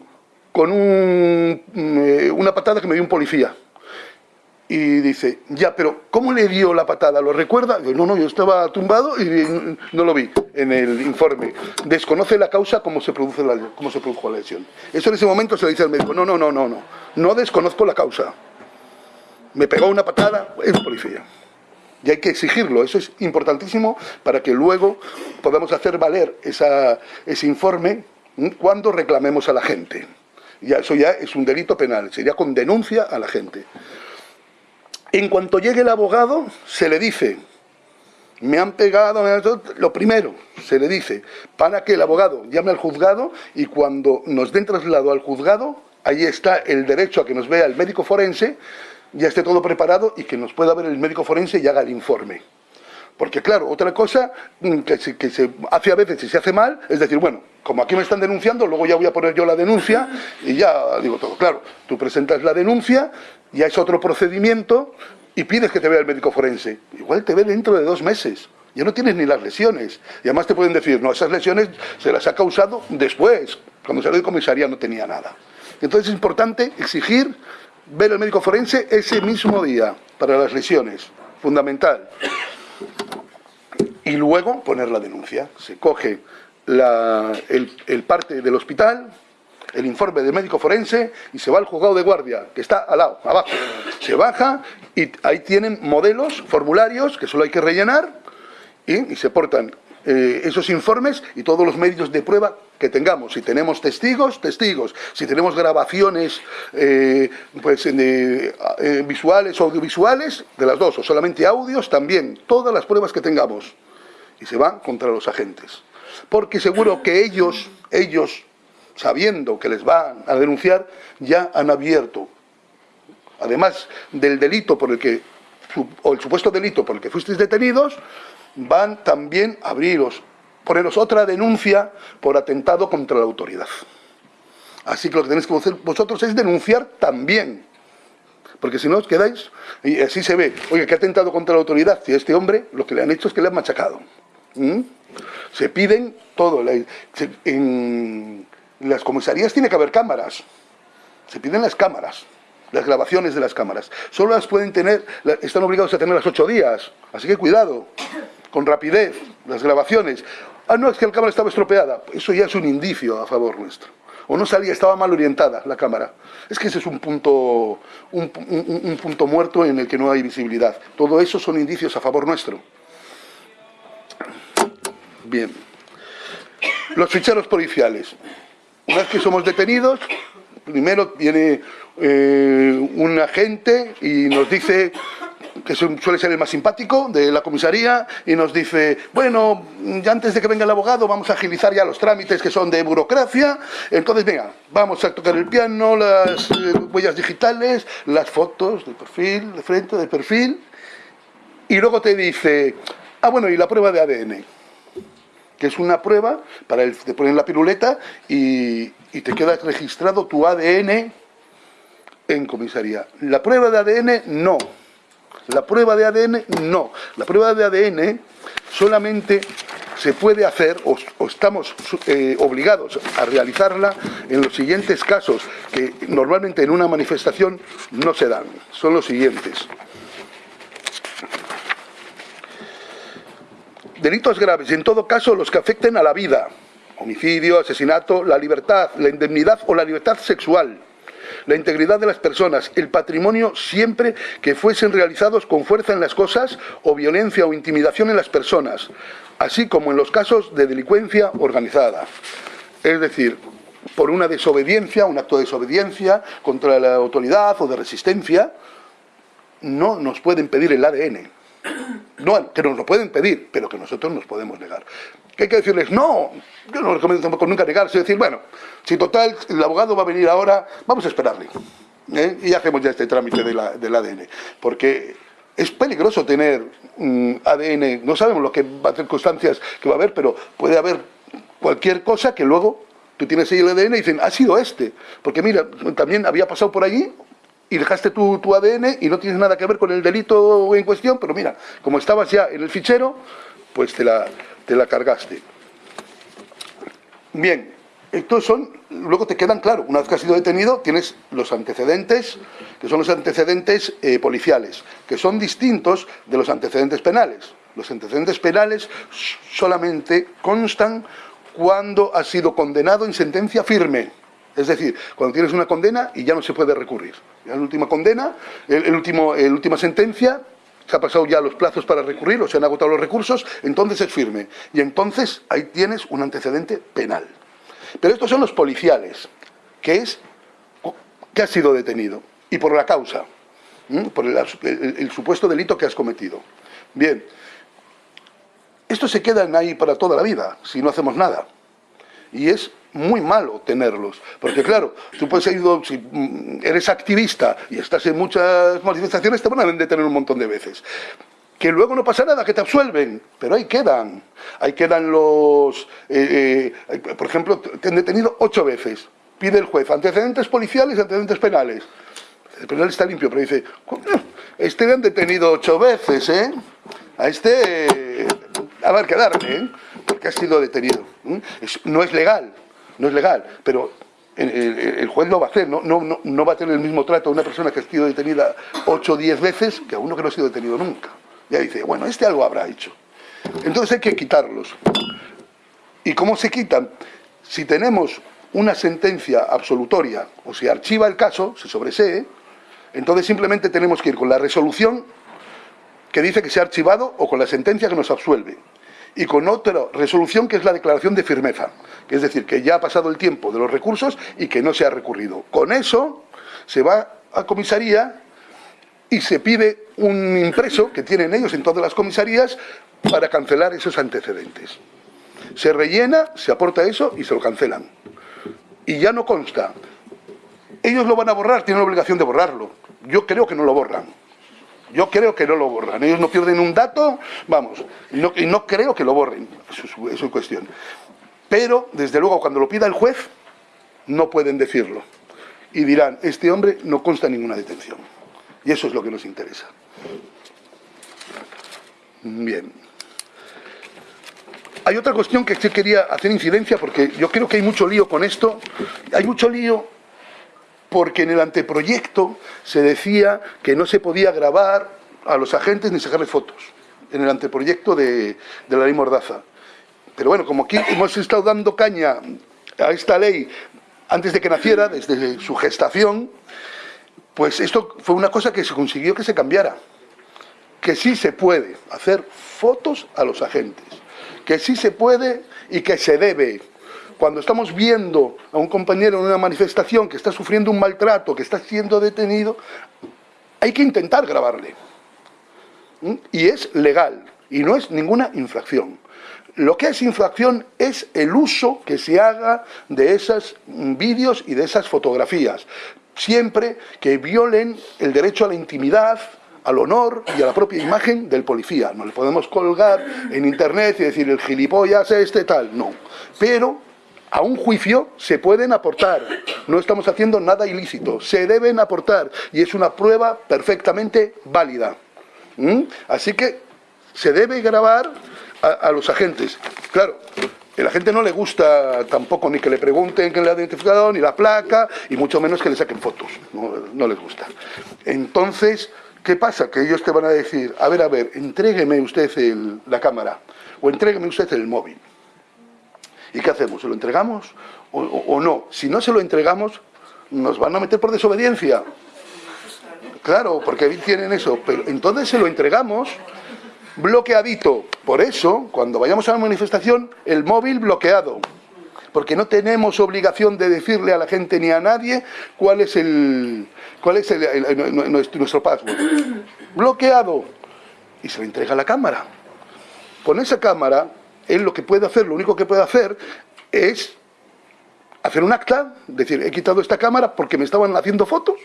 con un, eh, una patada que me dio un policía. Y dice, ya, pero ¿cómo le dio la patada? ¿Lo recuerda? no, no, yo estaba tumbado y no lo vi en el informe. Desconoce la causa, cómo se, produce la, cómo se produjo la lesión. Eso en ese momento se le dice al médico, no, no, no, no, no, no desconozco la causa. Me pegó una patada, es policía. Y hay que exigirlo, eso es importantísimo para que luego podamos hacer valer esa, ese informe cuando reclamemos a la gente. Ya, eso ya es un delito penal, sería con denuncia a la gente. En cuanto llegue el abogado, se le dice, me han pegado, lo primero, se le dice, para que el abogado llame al juzgado y cuando nos den traslado al juzgado, ahí está el derecho a que nos vea el médico forense, ya esté todo preparado y que nos pueda ver el médico forense y haga el informe. Porque claro, otra cosa mm, que se, hace a veces y se hace mal es decir, bueno, como aquí me están denunciando, luego ya voy a poner yo la denuncia y ya digo todo. Claro, tú presentas la denuncia, ya es otro procedimiento y pides que te vea el médico forense. Igual te ve dentro de dos meses. Ya no tienes ni las lesiones. Y además te pueden decir, no, esas lesiones se las ha causado después. Cuando salió de comisaría no tenía nada. Entonces es importante exigir ver al médico forense ese mismo día para las lesiones. Fundamental. Y luego poner la denuncia. Se coge el, parte del hospital, el informe del médico forense y se va al juzgado de guardia, que está al lado, abajo. Se baja y ahí tienen modelos, formularios que solo hay que rellenar y, se portan eh, esos informes y todos los medios de prueba que tengamos. Si tenemos testigos, testigos. Si tenemos grabaciones eh, pues, eh, visuales o audiovisuales, de las dos, o solamente audios, también. Todas las pruebas que tengamos. Y se van contra los agentes porque seguro que ellos, ellos, sabiendo que les van a denunciar, ya han abierto, además del delito por el que, o el supuesto delito por el que fuisteis detenidos, van también a abriros, poneros otra denuncia por atentado contra la autoridad. Así que lo que tenéis que hacer vosotros es denunciar también. Porque si no os quedáis, y así se ve, oye, que ha atentado contra la autoridad, si este hombre lo que le han hecho es que le han machacado. ¿Mm? Se piden todo. En las comisarías tiene que haber cámaras. Se piden las cámaras, las grabaciones de las cámaras. Solo las pueden tener, están obligados a tener las ocho días. Así que cuidado, con rapidez, las grabaciones. Ah, no, es que la cámara estaba estropeada. Eso ya es un indicio a favor nuestro. O no salía, estaba mal orientada la cámara. Es que ese es un punto, un punto muerto en el que no hay visibilidad. Todo eso son indicios a favor nuestro. Bien. Los ficheros policiales. Una vez que somos detenidos, primero viene eh, un agente y nos dice que suele ser el más simpático de la comisaría, y nos dice, bueno, ya antes de que venga el abogado vamos a agilizar ya los trámites que son de burocracia, entonces venga, vamos a tocar el piano, las eh, huellas digitales, las fotos de perfil, de frente, de perfil, y luego te dice, ah bueno, y la prueba de ADN que es una prueba para el, te ponen la piruleta y, te queda registrado tu ADN en comisaría. La prueba de ADN, no. La prueba de ADN, no. La prueba de ADN solamente se puede hacer o, estamos eh, obligados a realizarla en los siguientes casos que normalmente en una manifestación no se dan. Son los siguientes. Delitos graves, en todo caso los que afecten a la vida, homicidio, asesinato, la libertad, la indemnidad o la libertad sexual, la integridad de las personas, el patrimonio siempre que fuesen realizados con fuerza en las cosas o violencia o intimidación en las personas, así como en los casos de delincuencia organizada. Es decir, por una desobediencia, un acto de desobediencia contra la autoridad o de resistencia, no nos pueden pedir el ADN. No, que nos lo pueden pedir, pero que nosotros nos podemos negar. ¿Qué hay que decirles? No, yo no recomiendo tampoco nunca negarse, decir, bueno, si total el abogado va a venir ahora, vamos a esperarle. ¿eh? Y hacemos ya este trámite del ADN. Porque es peligroso tener ADN, no sabemos lo que va a circunstancias que va a haber, pero puede haber cualquier cosa que luego tú tienes ahí el ADN y dicen, ha sido este. Porque mira, también había pasado por allí y dejaste tu, tu ADN y no tienes nada que ver con el delito en cuestión, pero mira, como estabas ya en el fichero, pues te la, te la cargaste. Bien, estos son, luego te quedan claro, una vez que has sido detenido, tienes los antecedentes, que son los antecedentes eh, policiales, que son distintos de los antecedentes penales. Los antecedentes penales solamente constan cuando has sido condenado en sentencia firme. Es decir, cuando tienes una condena y ya no se puede recurrir. la última condena, el, último, la última sentencia, se ha pasado ya los plazos para recurrir o se han agotado los recursos, entonces es firme. Y entonces ahí tienes un antecedente penal. Pero estos son los policiales, que es que has sido detenido y por la causa, por el, supuesto delito que has cometido. Bien, estos se quedan ahí para toda la vida si no hacemos nada. Y es muy malo tenerlos, porque claro, tú puedes ir, si mm, eres activista y estás en muchas manifestaciones, te van a detener un montón de veces que luego no pasa nada, que te absuelven, pero ahí quedan. Ahí quedan los... Eh, eh, por ejemplo, te han detenido ocho veces. Pide el juez antecedentes policiales y antecedentes penales. El penal está limpio, pero dice, este le han detenido ocho veces, ¿eh? A este a ver que darle, ¿eh? Porque ha sido detenido. no es legal, no es legal, pero el, juez lo va a hacer, no, no, va a tener el mismo trato a una persona que ha sido detenida ocho o diez veces que a uno que no ha sido detenido nunca. Ya dice, bueno, este algo habrá hecho. Entonces hay que quitarlos. ¿Y cómo se quitan? Si tenemos una sentencia absolutoria o se archiva el caso, se sobresee, entonces simplemente tenemos que ir con la resolución que dice que se ha archivado o con la sentencia que nos absuelve. Y con otra resolución que es la declaración de firmeza, es decir, que ya ha pasado el tiempo de los recursos y que no se ha recurrido. Con eso se va a comisaría y se pide un impreso que tienen ellos en todas las comisarías para cancelar esos antecedentes. Se rellena, se aporta eso y se lo cancelan. Y ya no consta. Ellos lo van a borrar, tienen la obligación de borrarlo. Yo creo que no lo borran. Yo creo que no lo borran. Ellos no pierden un dato, vamos, y no, creo que lo borren. Eso es, cuestión. Pero, desde luego, cuando lo pida el juez, no pueden decirlo. Y dirán, este hombre no consta ninguna detención. Y eso es lo que nos interesa. Bien. Hay otra cuestión que quería hacer incidencia porque yo creo que hay mucho lío con esto. Hay mucho lío porque en el anteproyecto se decía que no se podía grabar a los agentes ni sacarle fotos. En el anteproyecto de, la ley Mordaza. Pero bueno, como aquí hemos estado dando caña a esta ley antes de que naciera, desde su gestación, pues esto fue una cosa que se consiguió que se cambiara. Que sí se puede hacer fotos a los agentes. Que sí se puede y que se debe. Cuando estamos viendo a un compañero en una manifestación que está sufriendo un maltrato, que está siendo detenido, hay que intentar grabarle. ¿Mm? Y es legal. Y no es ninguna infracción. Lo que es infracción es el uso que se haga de esos vídeos y de esas fotografías siempre que violen el derecho a la intimidad, al honor y a la propia imagen del policía. No le podemos colgar en internet y decir el gilipollas este tal, no. Pero a un juicio se pueden aportar. No estamos haciendo nada ilícito. Se deben aportar. Y es una prueba perfectamente válida. ¿Mm? Así que se debe grabar a, los agentes. Claro, a la gente no le gusta tampoco ni que le pregunten quién le ha identificado, ni la placa, y mucho menos que le saquen fotos. No, les gusta. Entonces, ¿qué pasa? Que ellos te van a decir, a ver, a ver, entrégueme usted la cámara, o entrégueme usted el móvil. ¿Y qué hacemos? ¿Se lo entregamos o, no? Si no se lo entregamos, nos van a meter por desobediencia. Claro, porque tienen eso. Pero entonces se lo entregamos bloqueadito. Por eso, cuando vayamos a la manifestación, el móvil bloqueado. Porque no tenemos obligación de decirle a la gente ni a nadie cuál es el cuál es nuestro password. Bloqueado. Y se lo entrega a la cámara. Con esa cámara él lo que puede hacer, lo único que puede hacer es hacer un acta, decir, he quitado esta cámara porque me estaban haciendo fotos,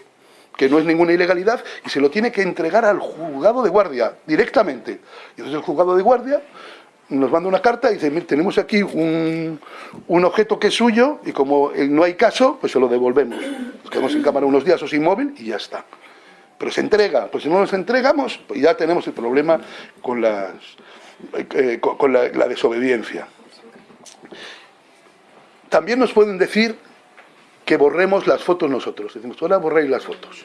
que no es ninguna ilegalidad, y se lo tiene que entregar al juzgado de guardia directamente. Y entonces el juzgado de guardia nos manda una carta y dice, mire, tenemos aquí un, objeto que es suyo y como no hay caso, pues se lo devolvemos. Nos quedamos sin cámara unos días o sin móvil y ya está. Pero se entrega, pues si no nos entregamos, pues ya tenemos el problema con las eh, con, la, desobediencia. También nos pueden decir que borremos las fotos nosotros. Decimos, ahora borréis las fotos.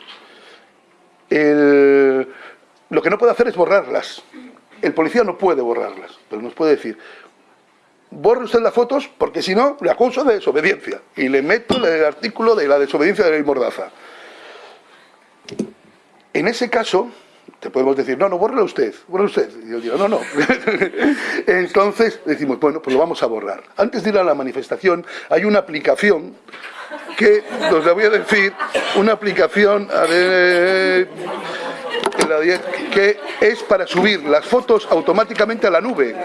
lo que no puede hacer es borrarlas. El policía no puede borrarlas, pero nos puede decir, borre usted las fotos porque si no le acuso de desobediencia y le meto el artículo de la desobediencia de la ley Mordaza. En ese caso, te podemos decir, no, no, bórrelo usted, bórrelo usted. Y yo digo, no, no. Entonces decimos, bueno, pues lo vamos a borrar. Antes de ir a la manifestación, hay una aplicación que, os la voy a decir, una aplicación que es para subir las fotos automáticamente a la nube.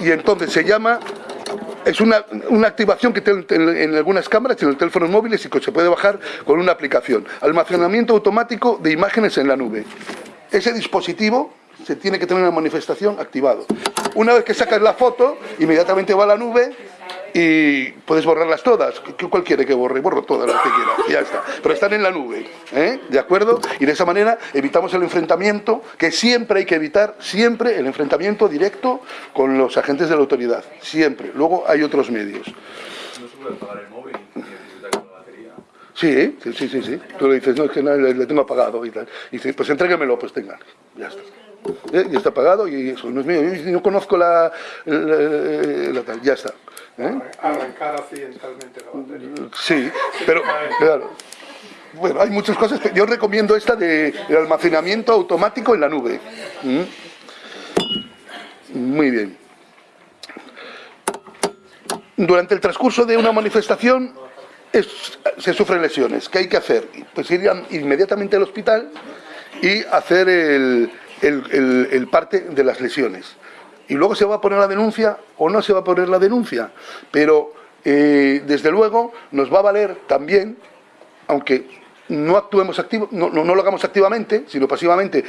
Y entonces se llama es una, activación que tiene en, algunas cámaras en los teléfonos móviles y que se puede bajar con una aplicación. Almacenamiento automático de imágenes en la nube. Ese dispositivo se tiene que tener una manifestación activado. Una vez que sacas la foto, inmediatamente va a la nube y puedes borrarlas todas. ¿Cuál quiere que borre? Borro todas las que quiera. Y ya está. Pero están en la nube. ¿eh? ¿De acuerdo? Y de esa manera evitamos el enfrentamiento, que siempre hay que evitar, siempre el enfrentamiento directo con los agentes de la autoridad. Siempre. Luego hay otros medios. ¿No se puede apagar el móvil batería? Sí, sí, sí, sí, Tú le dices, no, es que no, le, tengo apagado y tal. Y dices, pues entréguemelo, pues tengan. Ya está. ¿Eh? Y está apagado y eso no es mío. Yo no conozco la, la tal. Ya está. ¿Eh? Arrancar accidentalmente la batería. Sí, pero claro. Bueno, hay muchas cosas. Que yo recomiendo esta de, almacenamiento automático en la nube. ¿Mm? Muy bien. Durante el transcurso de una manifestación se sufren lesiones. ¿Qué hay que hacer? Pues ir inmediatamente al hospital y hacer el, el parte de las lesiones y luego se va a poner la denuncia o no se va a poner la denuncia. Pero, eh, desde luego, nos va a valer también, aunque no actuemos activo, no, lo hagamos activamente, sino pasivamente,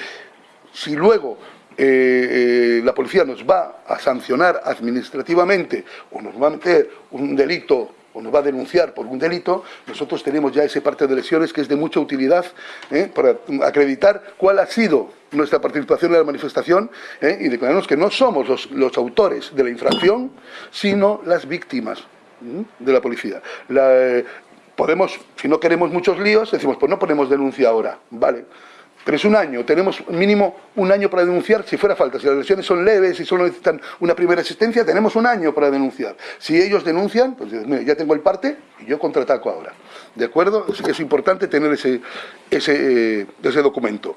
si luego eh, eh, la policía nos va a sancionar administrativamente o nos va a meter un delito o nos va a denunciar por un delito, nosotros tenemos ya ese parte de lesiones que es de mucha utilidad ¿eh? para acreditar cuál ha sido nuestra participación en la manifestación ¿eh? y declararnos que no somos los, autores de la infracción, sino las víctimas de la policía. Eh, podemos, si no queremos muchos líos, decimos, pues no ponemos denuncia ahora, ¿vale? Pero es un año, tenemos mínimo un año para denunciar si fuera falta. Si las lesiones son leves y solo necesitan una primera asistencia, tenemos un año para denunciar. Si ellos denuncian, pues ya tengo el parte y yo contraataco ahora. ¿De acuerdo? Es, es importante tener ese, ese, eh, ese documento.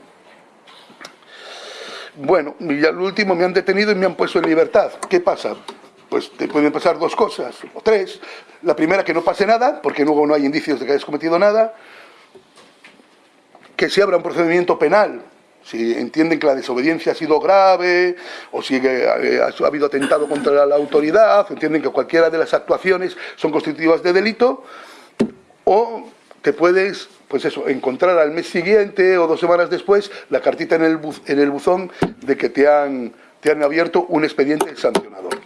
Bueno, y ya lo último me han detenido y me han puesto en libertad. ¿Qué pasa? Pues te pueden pasar dos cosas, o tres. La primera, que no pase nada, porque luego no hay indicios de que hayas cometido nada que se abra un procedimiento penal, si entienden que la desobediencia ha sido grave o si eh, ha habido atentado contra la autoridad, entienden que cualquiera de las actuaciones son constitutivas de delito, o te puedes pues eso, encontrar al mes siguiente o dos semanas después la cartita en el, en el buzón de que te han, te han abierto un expediente sancionador.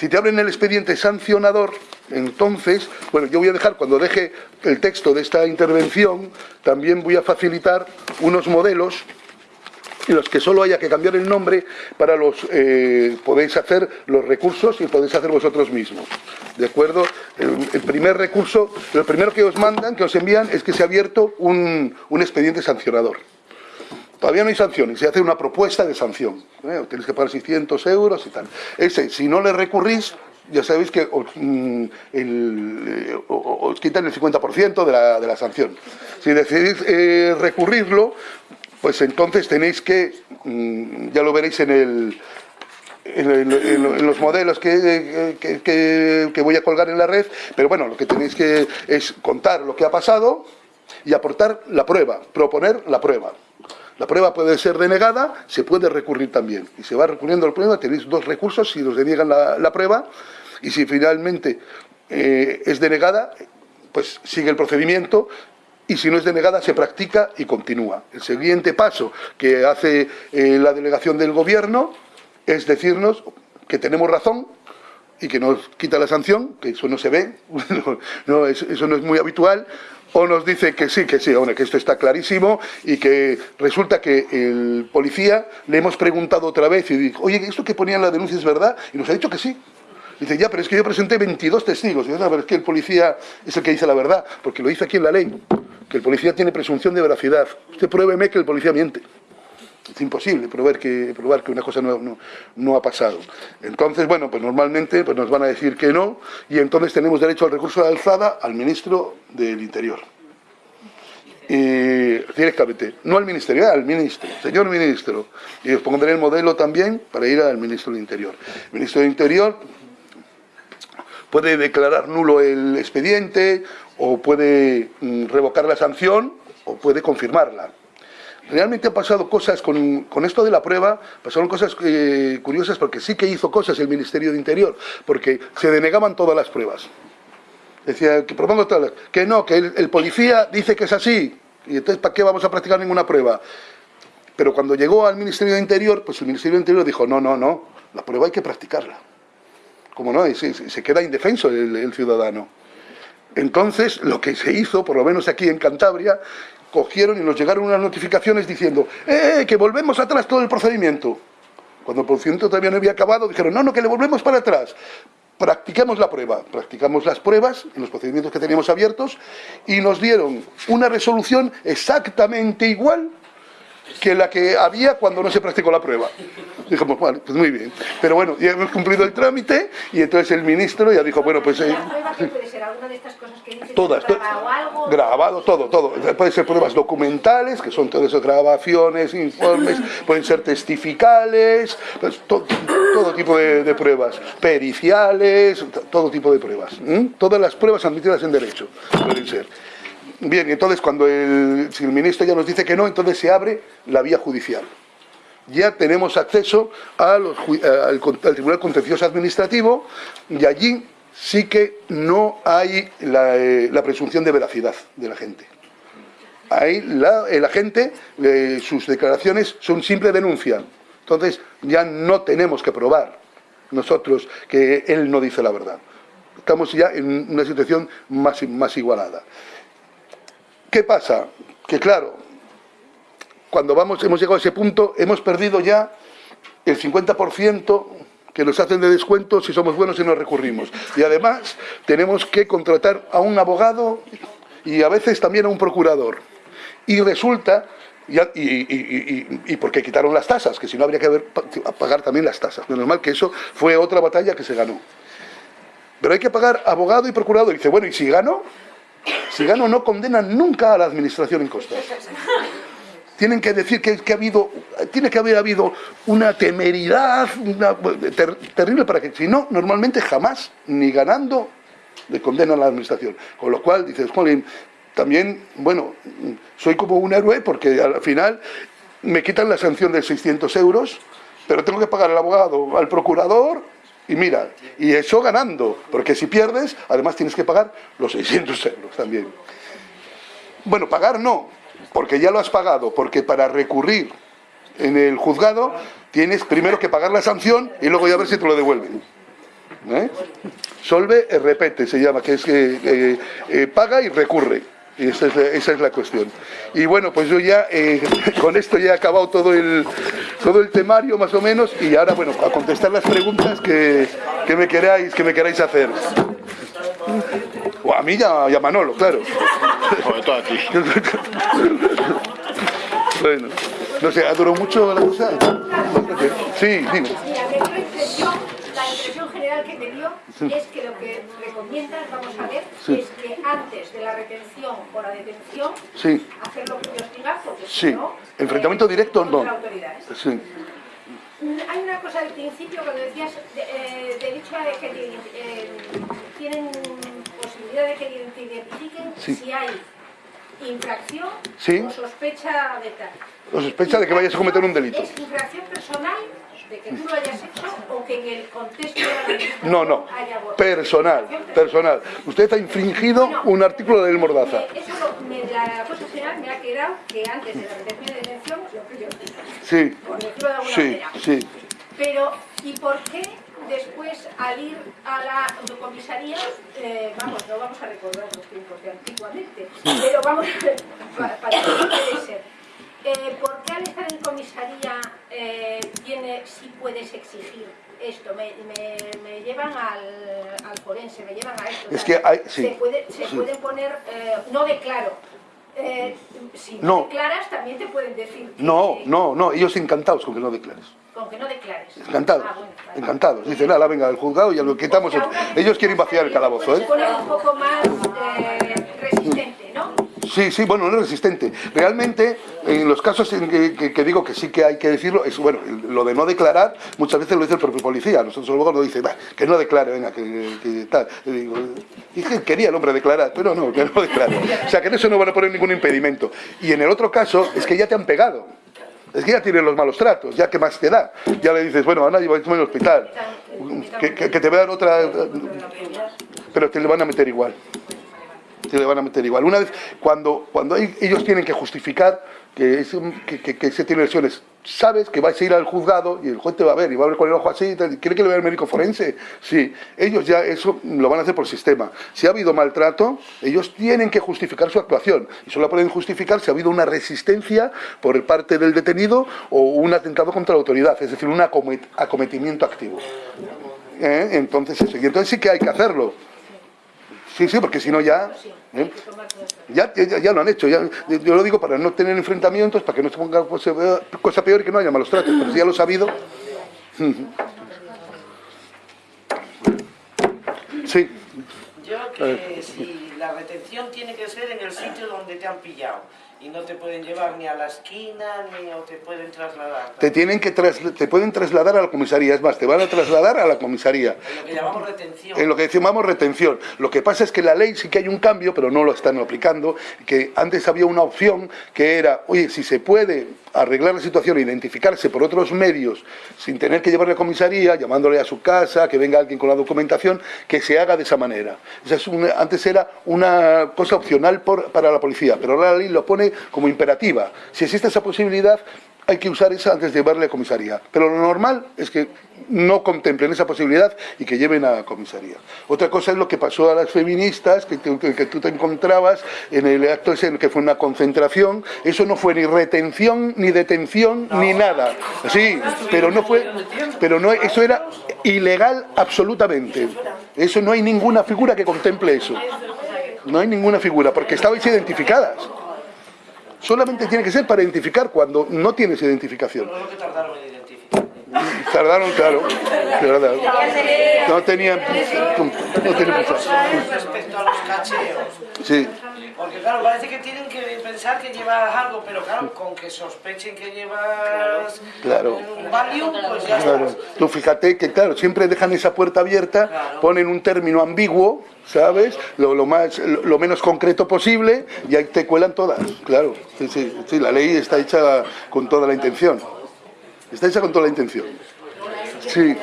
Si te abren el expediente sancionador, entonces, bueno, yo voy a dejar, cuando deje el texto de esta intervención, también voy a facilitar unos modelos en los que solo haya que cambiar el nombre para los eh, podéis hacer los recursos y podéis hacer vosotros mismos. ¿De acuerdo? El, primer recurso, lo primero que os mandan, que os envían, es que se ha abierto un, expediente sancionador. Todavía no hay sanciones, se hace una propuesta de sanción. ¿eh? Tenéis que pagar 600 euros y tal. Ese, si no le recurrís, ya sabéis que os, mm, eh, quitan el 50% de la, de la sanción. Si decidís eh, recurrirlo, pues entonces tenéis que, mm, ya lo veréis en, el, en, los modelos que, que, voy a colgar en la red, pero bueno, lo que tenéis que es contar lo que ha pasado y aportar la prueba, proponer la prueba. La prueba puede ser denegada, se puede recurrir también. Y se va recurriendo al prueba, tenéis dos recursos si os deniegan la, prueba y si finalmente eh, es denegada, pues sigue el procedimiento y si no es denegada se practica y continúa. El siguiente paso que hace eh, la delegación del gobierno es decirnos que tenemos razón y que nos quita la sanción, que eso no se ve, no, eso no es muy habitual, o nos dice que sí, que sí, que esto está clarísimo y que resulta que el policía le hemos preguntado otra vez y dijo, oye, ¿esto que ponía en la denuncia es verdad? Y nos ha dicho que sí. Dice, ya, pero es que yo presenté 22 testigos. Y dice, pero es que el policía es el que dice la verdad, porque lo dice aquí en la ley que el policía tiene presunción de veracidad. Usted pruébeme que el policía miente. Es imposible probar que, probar que una cosa no, ha pasado. Entonces, bueno, pues normalmente pues nos van a decir que no y entonces tenemos derecho al recurso de alzada al ministro del Interior. Y, directamente, no al ministerio, al ministro, señor ministro. Y os pondré el modelo también para ir al ministro del Interior. El ministro del Interior puede declarar nulo el expediente o puede mm, revocar la sanción o puede confirmarla. Realmente han pasado cosas con, esto de la prueba, pasaron cosas eh, curiosas porque sí que hizo cosas el Ministerio de Interior, porque se denegaban todas las pruebas. Decía que propongo todas que no, que el, policía dice que es así, y entonces ¿para qué vamos a practicar ninguna prueba? Pero cuando llegó al Ministerio de Interior, pues el Ministerio de Interior dijo, no, no, no, la prueba hay que practicarla. ¿Cómo no? Y se, queda indefenso el, ciudadano. Entonces, lo que se hizo, por lo menos aquí en Cantabria, cogieron y nos llegaron unas notificaciones diciendo ¡eh, que volvemos atrás todo el procedimiento! Cuando el procedimiento todavía no había acabado, dijeron ¡no, no, que le volvemos para atrás! Practiquemos la prueba, practicamos las pruebas en los procedimientos que teníamos abiertos y nos dieron una resolución exactamente igual que la que había cuando no se practicó la prueba. Dijimos, bueno, pues muy bien. Pero bueno, ya hemos cumplido el trámite y entonces el ministro ya dijo, bueno, pues... Eh, de? Todas. Grabado, todo, todo. Pueden ser pruebas documentales, que son todas esas grabaciones, informes, pueden ser testificales, pues, todo, tipo de, pruebas, periciales, todo tipo de pruebas. Todas las pruebas admitidas en derecho pueden ser. Bien, entonces cuando el, si el ministro ya nos dice que no, entonces se abre la vía judicial. Ya tenemos acceso al, Tribunal Contencioso Administrativo y allí sí que no hay la, eh, presunción de veracidad de la gente. Ahí la, el agente, eh, sus declaraciones son simple denuncia. Entonces ya no tenemos que probar nosotros que él no dice la verdad. Estamos ya en una situación más, más igualada. ¿Qué pasa? Que claro, cuando vamos, hemos llegado a ese punto, hemos perdido ya el 50% que nos hacen de descuento si somos buenos y nos recurrimos. Y además tenemos que contratar a un abogado y a veces también a un procurador. Y resulta, y, porque quitaron las tasas, que si no habría que pagar también las tasas. Menos mal que eso fue otra batalla que se ganó. Pero hay que pagar abogado y procurador. Y dice, bueno, ¿y si gano? Si gano no condenan nunca a la administración en costas. Tienen que decir que, ha habido, tiene que haber habido una temeridad terrible para que, si no, normalmente jamás, ni ganando, le condenan a la administración. Con lo cual, dices, Colin, también, bueno, soy como un héroe porque al final me quitan la sanción de 600 euros, pero tengo que pagar al abogado, al procurador y mira, y eso ganando, porque si pierdes, además tienes que pagar los 600 euros también. Bueno, pagar no, porque ya lo has pagado, porque para recurrir en el juzgado tienes primero que pagar la sanción y luego ya ver si te lo devuelven. ¿eh? Solve e repete se llama, que es que eh, eh, paga y recurre. Y esa es, la, esa es, la, cuestión. Y bueno, pues yo ya eh, con esto ya he acabado todo el, todo el temario más o menos y ahora, bueno, a contestar las preguntas que, que me, queráis, que me queráis hacer. O a mí ya, y a Manolo, claro. Sobre todo a ti. bueno, no sé, ¿ha durado mucho la cosa? Sí, dime. la impresión general que me dio es que lo que recomiendas, vamos a ver, sí. es que antes de la retención o la detención, sí. hacer lo que Dios diga, porque sí. si no... Enfrentamiento eh, directo, no. Autoridades. Sí. Hay una cosa del principio cuando decías, de, eh, de dicho de que eh, tienen posibilidad de que te identifiquen si hay infracción sí. o sospecha de tal. O sospecha de que vayas a cometer un delito. ¿Es infracción personal de que tú lo hayas hecho o que en el contexto de la No, no, haya personal, personal. Usted ha infringido Bueno, un artículo de Mordaza. Eso lo- me, la cosa general me ha quedado que antes de la retención de detención, lo que yo Sí, por decirlo de alguna sí, manera. sí. Pero, ¿y por qué después al ir a la comisaría, eh, vamos, no vamos a recordar los tiempos de antiguamente, pero vamos, para, para que puede ser. Eh, ¿Por qué al estar en comisaría eh, tiene, si puedes exigir esto? Me, me, me llevan al, al, forense, me llevan a esto. Es que hay, sí, se, puede, se sí. pueden poner, eh, no declaro. Eh, si no, declaras, también te pueden decir. que- No, no, no, ellos encantados con que no declares. Con que no declares. Encantados, Ah, bueno, vale. encantados. Dicen, nada, venga, el juzgado ya lo quitamos. Ellos quieren vaciar el calabozo, Se ¿eh? pone un poco más eh. Sí, sí, bueno, no es resistente. Realmente, en los casos en que, digo que sí que hay que decirlo, es bueno, lo de no declarar, muchas veces lo dice el propio policía. Nosotros luego nos dice, "Va, que no declare, venga, que, que tal. Digo, que quería el hombre declarar, pero no, que no declare. O sea, que en eso no van a poner ningún impedimento. Y en el otro caso, es que ya te han pegado. Es que ya tienen los malos tratos, ya que más te da. Ya le dices, bueno, Ana, lleváis al hospital. Que, que- que te vean otra... Pero te le van a meter igual te le van a meter igual. Una vez, cuando, cuando ellos tienen que justificar que, es que, que- se tiene lesiones, sabes que vais a ir al juzgado y el juez te va a ver y va a ver con el ojo así, ¿quiere que le vea el médico forense? Sí, ellos ya eso lo van a hacer por sistema. Si ha habido maltrato, ellos tienen que justificar su actuación y solo pueden justificar si ha habido una resistencia por parte del detenido o un atentado contra la autoridad, es decir, un acomet- acometimiento activo. ¿Eh? Entonces, eso. Y entonces sí que hay que hacerlo. Sí, sí, porque si no ya... ¿eh? Ya, ya, ya lo han hecho, ya, yo lo digo para no tener enfrentamientos, para que no se ponga cosa, cosa peor y que no haya malos tratos, pero si ya lo he sabido... Sí, Yo que si la retención tiene que ser en el sitio donde te han pillado y no te pueden llevar ni a la esquina ni o te pueden trasladar. te tienen que te pueden trasladar a la comisaría, es más, te van a trasladar a la comisaría. En lo que llamamos retención. En lo que llamamos retención. Lo que pasa es que la ley sí que hay un cambio, pero no lo están aplicando, que antes había una opción que era, oye, si se puede arreglar la situación e identificarse por otros medios sin tener que llevarle a comisaría, llamándole a su casa, que venga alguien con la documentación, que se haga de esa manera. Antes era una cosa opcional por- para la policía, pero ahora la ley lo pone como imperativa. Si existe esa posibilidad, hay que usar esa antes de llevarle a comisaría. Pero lo normal es que no contemplen esa posibilidad y que lleven a comisaría. Otra cosa es lo que pasó a las feministas, que, tú te encontrabas en el acto ese, que fue una concentración. Eso no fue ni retención, ni detención, ni nada. Sí, pero no fue, pero no, eso era ilegal absolutamente. Eso no hay ninguna figura que contemple eso. No hay ninguna figura, porque estabais identificadas. Solamente tiene que ser para identificar cuando no tienes identificación. Lo que tardaron en identificar. Tardaron, claro. tardaron. No tenían. No tenían respecto a los cacheos. Sí, Porque claro, parece que tienen que pensar que llevas algo, pero claro, con que sospechen que llevas Claro. un Valium, pues ya claro. está. Tú fíjate que, claro, siempre dejan esa puerta abierta, ponen un término ambiguo, ¿sabes? Lo, lo más, lo, lo menos concreto posible y ahí te cuelan todas. Claro, sí, sí, sí, la ley está hecha con toda la intención. Está hecha con toda la intención. Sí.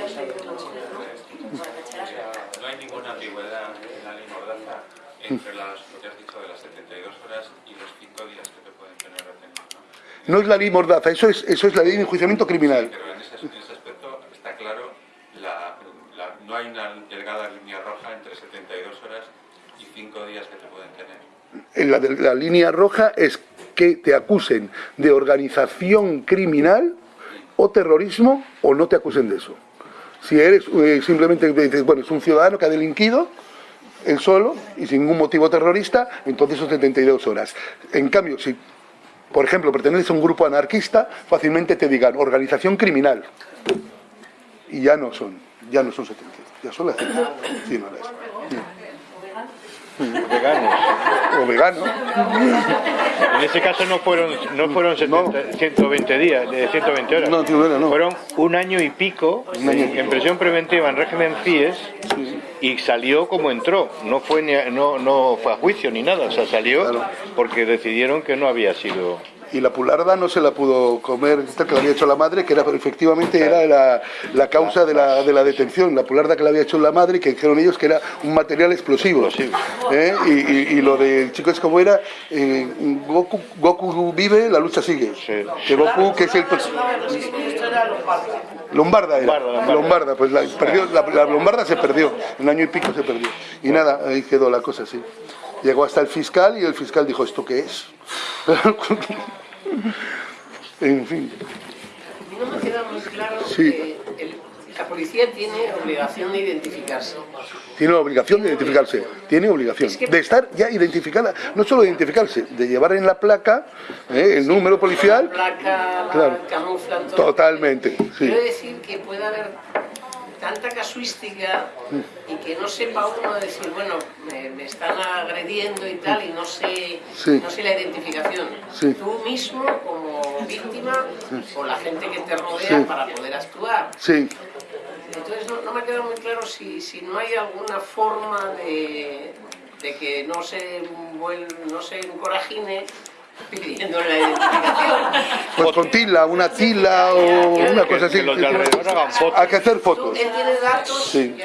No es la ley mordaza, eso es, eso es la ley de enjuiciamiento criminal. Sí, pero en ese, en ese, aspecto está claro, la, la, no hay una delgada línea roja entre 72 horas y 5 días que te pueden tener. En la, la línea roja es que te acusen de organización criminal o terrorismo o no te acusen de eso. Si eres eh, simplemente, bueno, es un ciudadano que ha delinquido, él solo y sin ningún motivo terrorista, entonces son 72 horas. En cambio, si por ejemplo, perteneces a un grupo anarquista, fácilmente te digan organización criminal. Y ya no son, ya no son 72, ya son las 100 horas. Veganos. O vegano. En ese caso no fueron, no fueron 70 120 días, de 120 horas. No, tío, no, no. Fueron un año y pico en prisión preventiva en régimen CIES y salió como entró. No fue, ni a- no, no fue a juicio ni nada. O sea, salió Claro. porque decidieron que no había sido... y la pularda no se la pudo comer, esta que le había hecho la madre, que era efectivamente era la, la causa de la, de la detención, la pularda que le había hecho la madre que dijeron ellos que era un material explosivo. ¿Eh? Y, y- y lo del chico es como era, eh, Goku, Goku vive, la lucha sigue. Sí. Que Goku, que es el... Lombarda era. Lombarda, Lombarda. Lombarda, pues la, perdió, la, la Lombarda se perdió, un año y pico se perdió. Y nada, ahí quedó la cosa así. Llegó hasta el fiscal y el fiscal dijo, ¿esto qué es? en fin. No me queda muy claro Sí. que el- la policía tiene obligación de identificarse. Tiene la obligación de identificarse, tiene obligación Es que- de estar ya identificada, no solo de identificarse, de llevar en la placa eh, el número policial, Placa, la Claro. camuflan todo. totalmente, sí. Quiero decir que puede haber tanta casuística y que no sepa uno decir, bueno, me, me están agrediendo y tal, y no sé, Sí. no sé la identificación. Sí. Tú mismo, como víctima, o la gente que te rodea Sí. para poder actuar. Entonces no, no me ha quedado muy claro si, si no hay alguna forma de, de que no se, no se encorajine pidiendo la identificación. pues con tila, una tila o una cosa así. Que los de alrededor hagan fotos. Hay que hacer fotos. él tiene datos, Sí.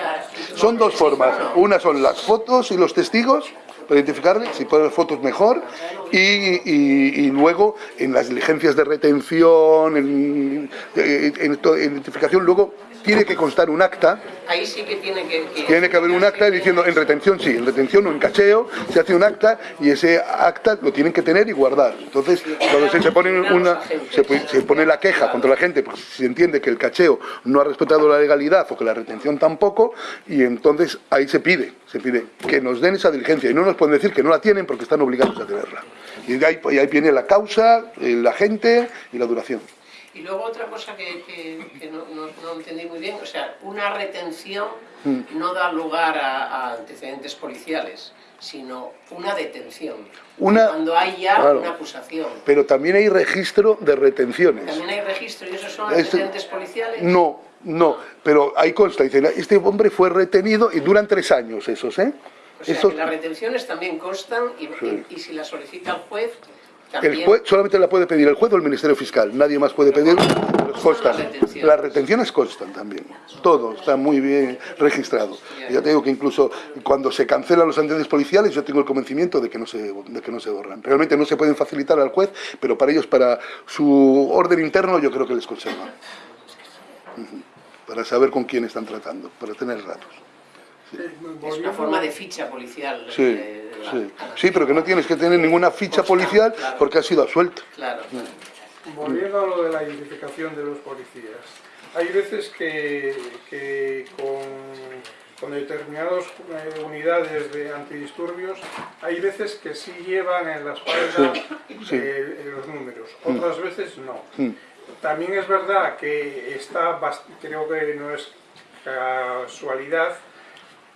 Son dos formas. Una son las fotos y los testigos para identificarle, si ponen fotos mejor, y, y- y luego en las diligencias de retención, en, en- en en identificación, luego tiene que constar un acta, Ahí sí que tiene que... que- tiene que haber un acta diciendo en retención sí, en retención o en cacheo, se hace un acta y ese acta lo tienen que tener y guardar. Entonces, cuando se, se pone una, se, pone la queja contra la gente, pues se entiende que el cacheo no ha respetado la legalidad o que la retención tampoco, y entonces ahí se pide, se pide que nos den esa diligencia y no nos pueden decir que no la tienen porque están obligados a tenerla. Y ahí, y ahí viene la causa, el agente y la duración. Y luego otra cosa que, que- que no, no- no entendí muy bien, o sea, una retención no da lugar a, a antecedentes policiales, sino una detención. Una- Cuando hay ya claro. una acusación. Pero también hay registro de retenciones. También hay registro y esos son Este- antecedentes policiales. No, no, pero ahí consta, dice, este hombre fue retenido y duran tres años esos, ¿eh? O sea, Esos- que las retenciones también constan y, y- y si la solicita el juez, el juez solamente la puede pedir el juez o el Ministerio Fiscal, nadie más puede pedir, constan. las retenciones. Constan también, todo está muy bien registrado. Y ya te digo que incluso cuando se cancelan los antecedentes policiales, yo tengo el convencimiento de que no se, de que no se borran. Realmente no se pueden facilitar al juez, pero para ellos, para su orden interno, yo creo que les conservan. Para saber con quién están tratando, para tener datos. Es una forma de ficha policial. Sí, de- de la- sí. Sí, pero que no tienes que tener ninguna ficha policial porque has sido absuelto. Claro. Volviendo a lo de la identificación de los policías, hay veces que, que con, con determinadas eh, unidades de antidisturbios, hay veces que sí llevan en la espalda sí. eh, los números, otras veces no. Mm. También es verdad que está, creo que no es casualidad,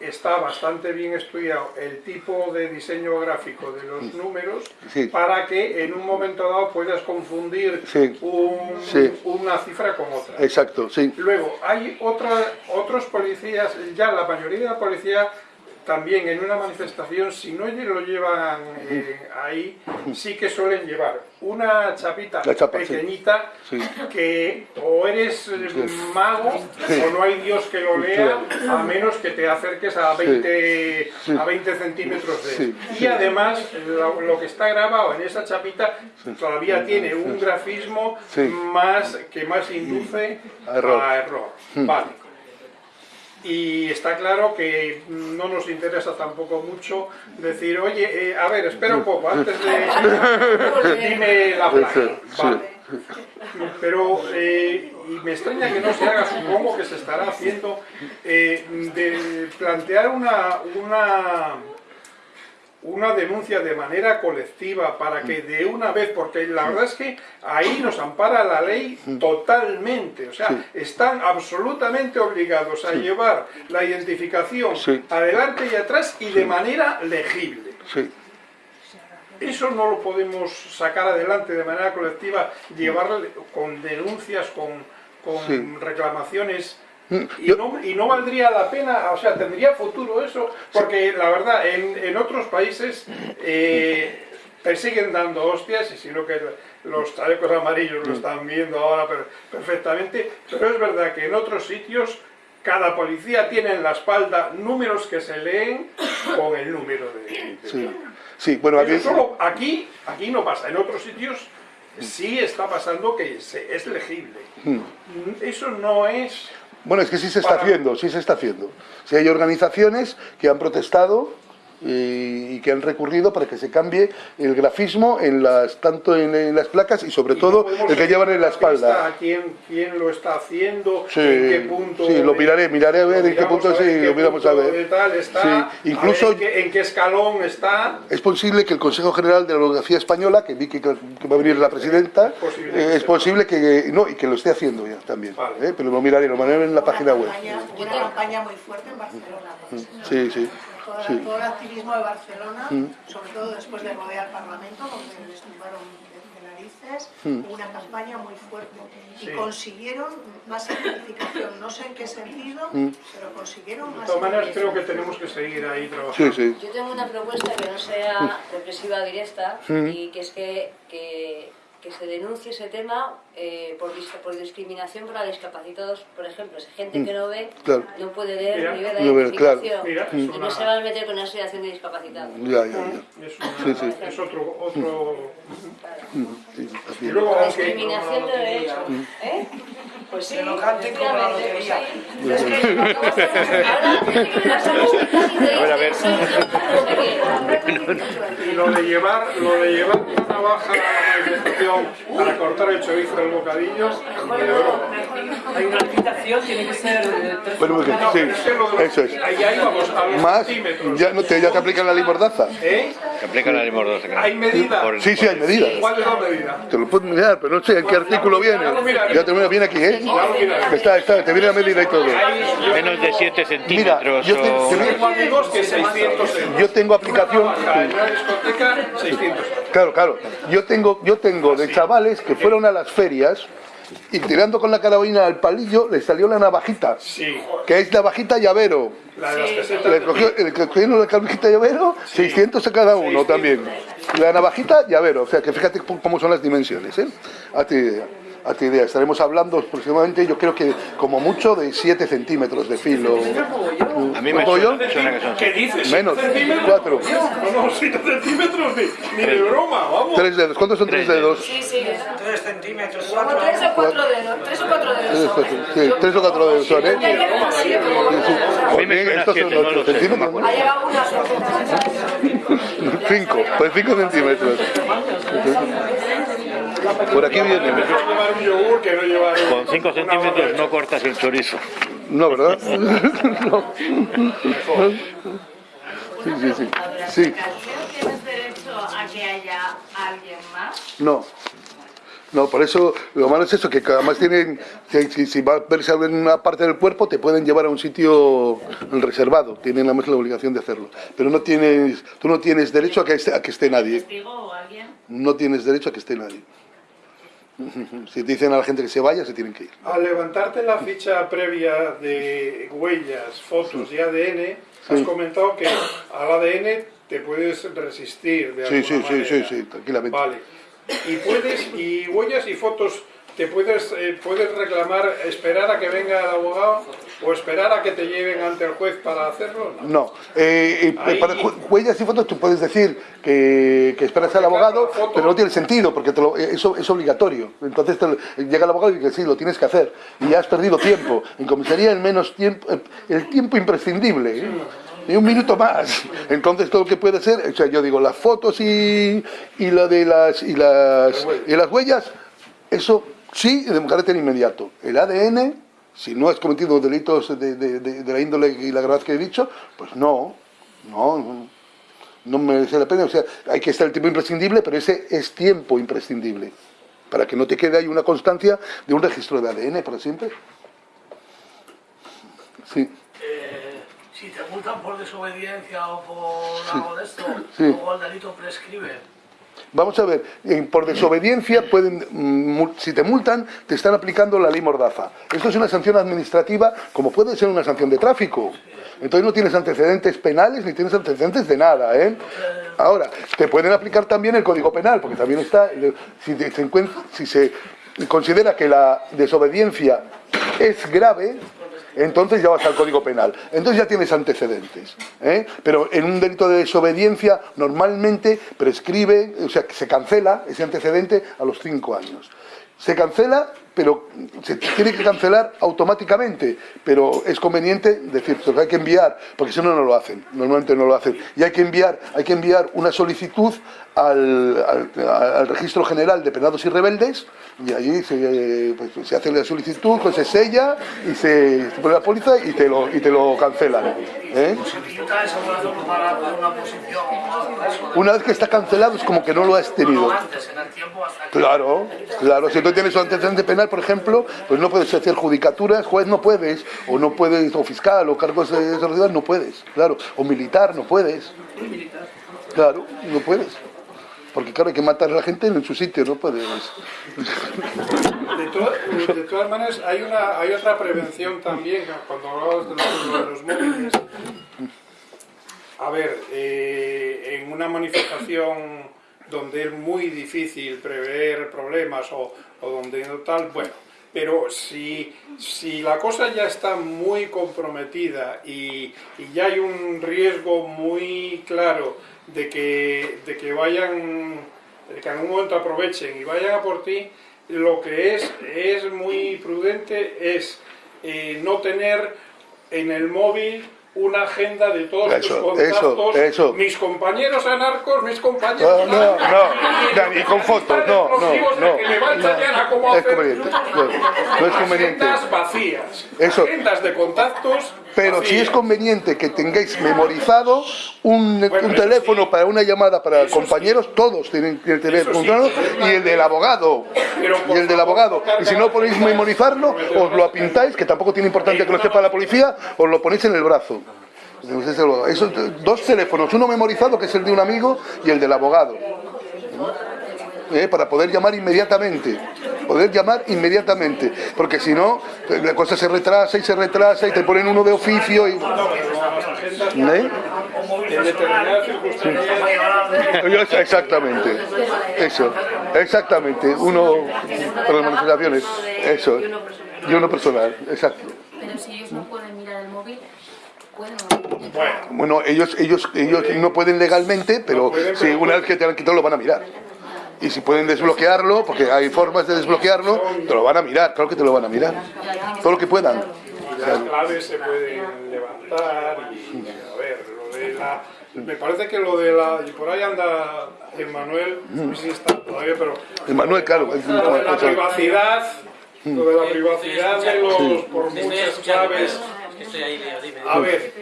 está bastante bien estudiado el tipo de diseño gráfico de los números Sí. para que en un momento dado puedas confundir Sí. un- Sí. una cifra con otra. Exacto, sí. Luego, hay otra, otros policías, ya la mayoría de la policía también en una manifestación, si no lo llevan eh, ahí, sí que suelen llevar una chapita chapa, pequeñita Sí. que o eres eh, mago o no hay Dios que lo lea, a menos que te acerques a 20, a 20 centímetros de. Y además, lo, lo que está grabado en esa chapita todavía tiene un grafismo más que más induce A error. a error. Vale. Y está claro que no nos interesa tampoco mucho decir, oye, eh, a ver, espera un poco, antes de... dime la placa. Sí. Vale. Pero, eh, y me extraña que no se haga, supongo que se estará haciendo, eh, de plantear una, una, una denuncia de manera colectiva para que de una vez, porque la verdad es que ahí nos ampara la ley totalmente, o sea, están absolutamente obligados a llevar la identificación adelante y atrás y de manera legible. Eso no lo podemos sacar adelante de manera colectiva, llevarle con denuncias, con, con reclamaciones. Y no, y no valdría la pena, o sea, tendría futuro eso, porque la verdad, en, en otros países eh, te siguen dando hostias, y si no que los chalecos amarillos Mm. lo están viendo ahora per- perfectamente, pero es verdad que en otros sitios cada policía tiene en la espalda números que se leen con el número de... de- Sí. Sí, bueno, aquí... solo aquí, aquí no pasa, en otros sitios sí está pasando que es legible. Hmm. Eso no es... Bueno, es que sí se está haciendo, sí se está haciendo. Sí hay organizaciones que han protestado y que han recurrido para que se cambie el grafismo en las, tanto en, en las placas y sobre y todo el que llevan en la espalda. ¿Quién, quién lo está haciendo? Sí, ¿En qué punto? sí, lo miraré, miraré a ver en qué punto, sí, lo miramos a ver. tal está, Sí, a incluso- ver en, qué, en qué escalón está. Es posible que el Consejo General de la Abogacía Española, que vi que, que va a venir la presidenta, posible eh, es sea. posible que, no, y que lo esté haciendo ya también. Vale. eh, pero lo miraré, lo miraré en la página web. campaña, una campaña muy fuerte en Barcelona. ejemplo. Sí, sí. Todo, sí. todo el activismo de Barcelona, sobre todo después de rodear el Parlamento, donde les tumbaron de, de narices, hubo una campaña muy fuerte. Y Sí. consiguieron más identificación, no sé en qué sentido, pero consiguieron De más todas maneras, creo que tenemos que seguir ahí trabajando. sí. Yo tengo una propuesta que no sea represiva directa y que es que, que, que se denuncie ese tema eh, por, por discriminación para discapacitados. Por ejemplo, si gente que no ve Claro. no puede ver Mira. ni ver la No ve, claro. Mira, y no se va a meter con una asociación de discapacitados. Ya, ya, ya. Es, una- Sí, sí. es otro, otro... Sí, Y luego, La discriminación de derechos. ¿Eh? Pues sí, Que lo canten como la lotería. Es que ahora, a ver, a ver. Y lo de llevar, lo de llevar una navaja a la manifestación para cortar el chorizo del bocadillo, broma. Hay una limitación, tiene que ser eh, Bueno, muy bien, No, sí, eso es. Ahí, ahí vamos, a los Más, centímetros. ya, no te, ya te aplican la ley mordaza. ¿Eh? Se aplica la ley Mordaza, claro. ¿Hay medida? Por- Sí, sí, hay medidas. ¿Cuál es la medida? Te lo puedo mirar, pero no sé en qué artículo viene. Ya te mira, viene aquí, ¿eh? Está, está, te viene la medida y todo. Menos de 7 Mira, centímetros yo te- te- Tengo amigos que 600 euros. yo tengo aplicación. Navaja en una discoteca, 600 euros. Claro, claro. Yo tengo, yo tengo de chavales que fueron a las ferias y tirando con la carabina al palillo les salió la navajita, Sí, que es navajita llavero. la de. Le cogió, le cogieron la navajita llavero, 600 a cada uno también. La navajita llavero, o sea que fíjate cómo- cómo son las dimensiones, ¿eh? Hazte idea. Idea. Estaremos hablando aproximadamente, yo creo que como mucho de 7 centímetros de filo. A mí me ¿Puedo yo? suena, suena que son... ¿Qué dices? Menos, ¿Siete centímetros? cuatro. No, no, 7 centímetros ni, ni de broma, vamos. Tres dedos. ¿Cuántos son tres Tres dedos? Sí, sí. Tres centímetros, Como o cuatro dedos, tres o cuatro dedos. Tres, son. cuatro, sí, tres o cuatro dedos son, ¿eh? A mí me suena. Ha llegado una sorpresa. Cinco, pues cinco centímetros. Por aquí viene. Con 5 una centímetros no cortas el chorizo. No, ¿verdad? No. Sí, sí, sí. Sí, ¿Tienes derecho a que haya alguien más? no. No, por eso lo malo es eso, que además tienen, que si, si va a verse alguna parte del cuerpo, te pueden llevar a un sitio reservado, tienen además la obligación de hacerlo. Pero no tienes, tú no tienes derecho a que esté, a que esté nadie. ¿Testigo o alguien? No tienes derecho a que esté nadie. Si te dicen a la gente que se vaya, se tienen que ir. Al levantarte la ficha previa de huellas, fotos y ADN, has comentado que al ADN te puedes resistir de Sí, alguna sí, sí, sí, manera. sí, tranquilamente. Vale. Y puedes, y huellas y fotos te puedes, eh, puedes reclamar, esperar a que venga el abogado o esperar a que te lleven ante el juez para hacerlo. No. No, eh, Ahí- para ju- huellas y fotos tú puedes decir que, que esperas al abogado, pero no tiene sentido porque te lo- eh, eso es obligatorio. Entonces te lo- llega el abogado y dice, sí, lo tienes que hacer. Y ya has perdido tiempo. En comisaría el menos tiempo, eh, el tiempo imprescindible. ¿eh? Y un minuto más. Entonces todo lo que puede ser, o sea, yo digo, las fotos y, y lo de las y las y las huellas, eso sí de carácter inmediato. El ADN, si no has cometido delitos de, de- de- de la índole y la gravedad que he dicho, pues no, no, no, no merece la pena. O sea, hay que estar el tiempo imprescindible, pero ese es tiempo imprescindible. Para que no te quede ahí una constancia de un registro de ADN para siempre. Sí. Eh, si te multan por desobediencia o por algo de esto, Sí. luego el delito prescribe. Vamos a ver, por desobediencia pueden, mm, si te multan, te están aplicando la ley Mordaza. Esto es una sanción administrativa, como puede ser una sanción de tráfico. Entonces no tienes antecedentes penales ni tienes antecedentes de nada, ¿eh? Ahora, te pueden aplicar también el Código Penal, porque también está, si, si se considera que la desobediencia es grave, entonces ya vas al Código Penal. Entonces ya tienes antecedentes. ¿eh? Pero en un delito de desobediencia normalmente prescribe, o sea, se cancela ese antecedente a los cinco años. Se cancela, pero se tiene que cancelar automáticamente, pero es conveniente decir, pues hay que enviar, porque si no, no lo hacen, normalmente no lo hacen. Y hay que enviar, hay que enviar una solicitud al, al- al Registro General de Penados y Rebeldes, y allí se, eh, pues, se hace la solicitud, pues se sella y se, se pone la póliza y te lo, y te lo cancelan. ¿eh? Poner una vez que está cancelado es como que no lo has tenido. Claro, claro. Si tú tienes un antecedente penal, por ejemplo, pues no puedes hacer judicaturas, juez no puedes, o no puedes, o fiscal, o cargos de seguridad no puedes, claro. O militar no puedes. Claro, no puedes. Porque claro, hay que matar a la gente en su sitio, no puedes. De, to- de todas maneras, hay, una, hay otra prevención también, cuando hablabas de los, de los móviles. A ver, eh, en una manifestación donde es muy difícil prever problemas o, o donde tal, bueno, pero si, si la cosa ya está muy comprometida y, y ya hay un riesgo muy claro de que, de que vayan, de que en algún momento aprovechen y vayan a por ti, lo que es, es muy prudente es eh, no tener en el móvil una agenda de todos Eso, tus eso, contactos, eso. mis compañeros anarcos, mis compañeros... No, no, anarcos, no, ni con fotos, no, no, no, que me va a enseñar a cómo no, es hacer conveniente, no, no es conveniente. agendas vacías, Eso. agendas de contactos Pero si es conveniente que tengáis memorizado un, teléfono para una llamada para compañeros, todos tienen que tener Eso sí. funcionado, y el del abogado, y el del abogado. Y si no podéis memorizarlo, os lo apintáis, que tampoco tiene importancia que lo sepa la policía, os lo ponéis en el brazo. Entonces, Esos dos teléfonos, uno memorizado que es el de un amigo y el del abogado. ¿eh? para poder llamar inmediatamente. Poder llamar inmediatamente. Porque si no, la cosa se retrasa y se retrasa y te ponen uno de oficio y. ¿Eh? Exactamente. Eso. Exactamente. Uno para las manifestaciones. Eso. Y uno personal. Exacto. Pero si ellos no pueden mirar el móvil, pueden... Bueno, ellos, ellos, ellos no pueden legalmente, pero si una vez que te han quitado lo van a mirar. Y si pueden desbloquearlo, porque hay formas de desbloquearlo, te lo van a mirar, claro que te lo van a mirar. Todo lo que puedan. las claves se pueden levantar y a ver, lo de la... Me parece que lo de la... Y por ahí anda Emanuel, no sé si está todavía, pero... Manuel, claro. Lo de la privacidad, lo de la privacidad de los... por muchas claves... A ver,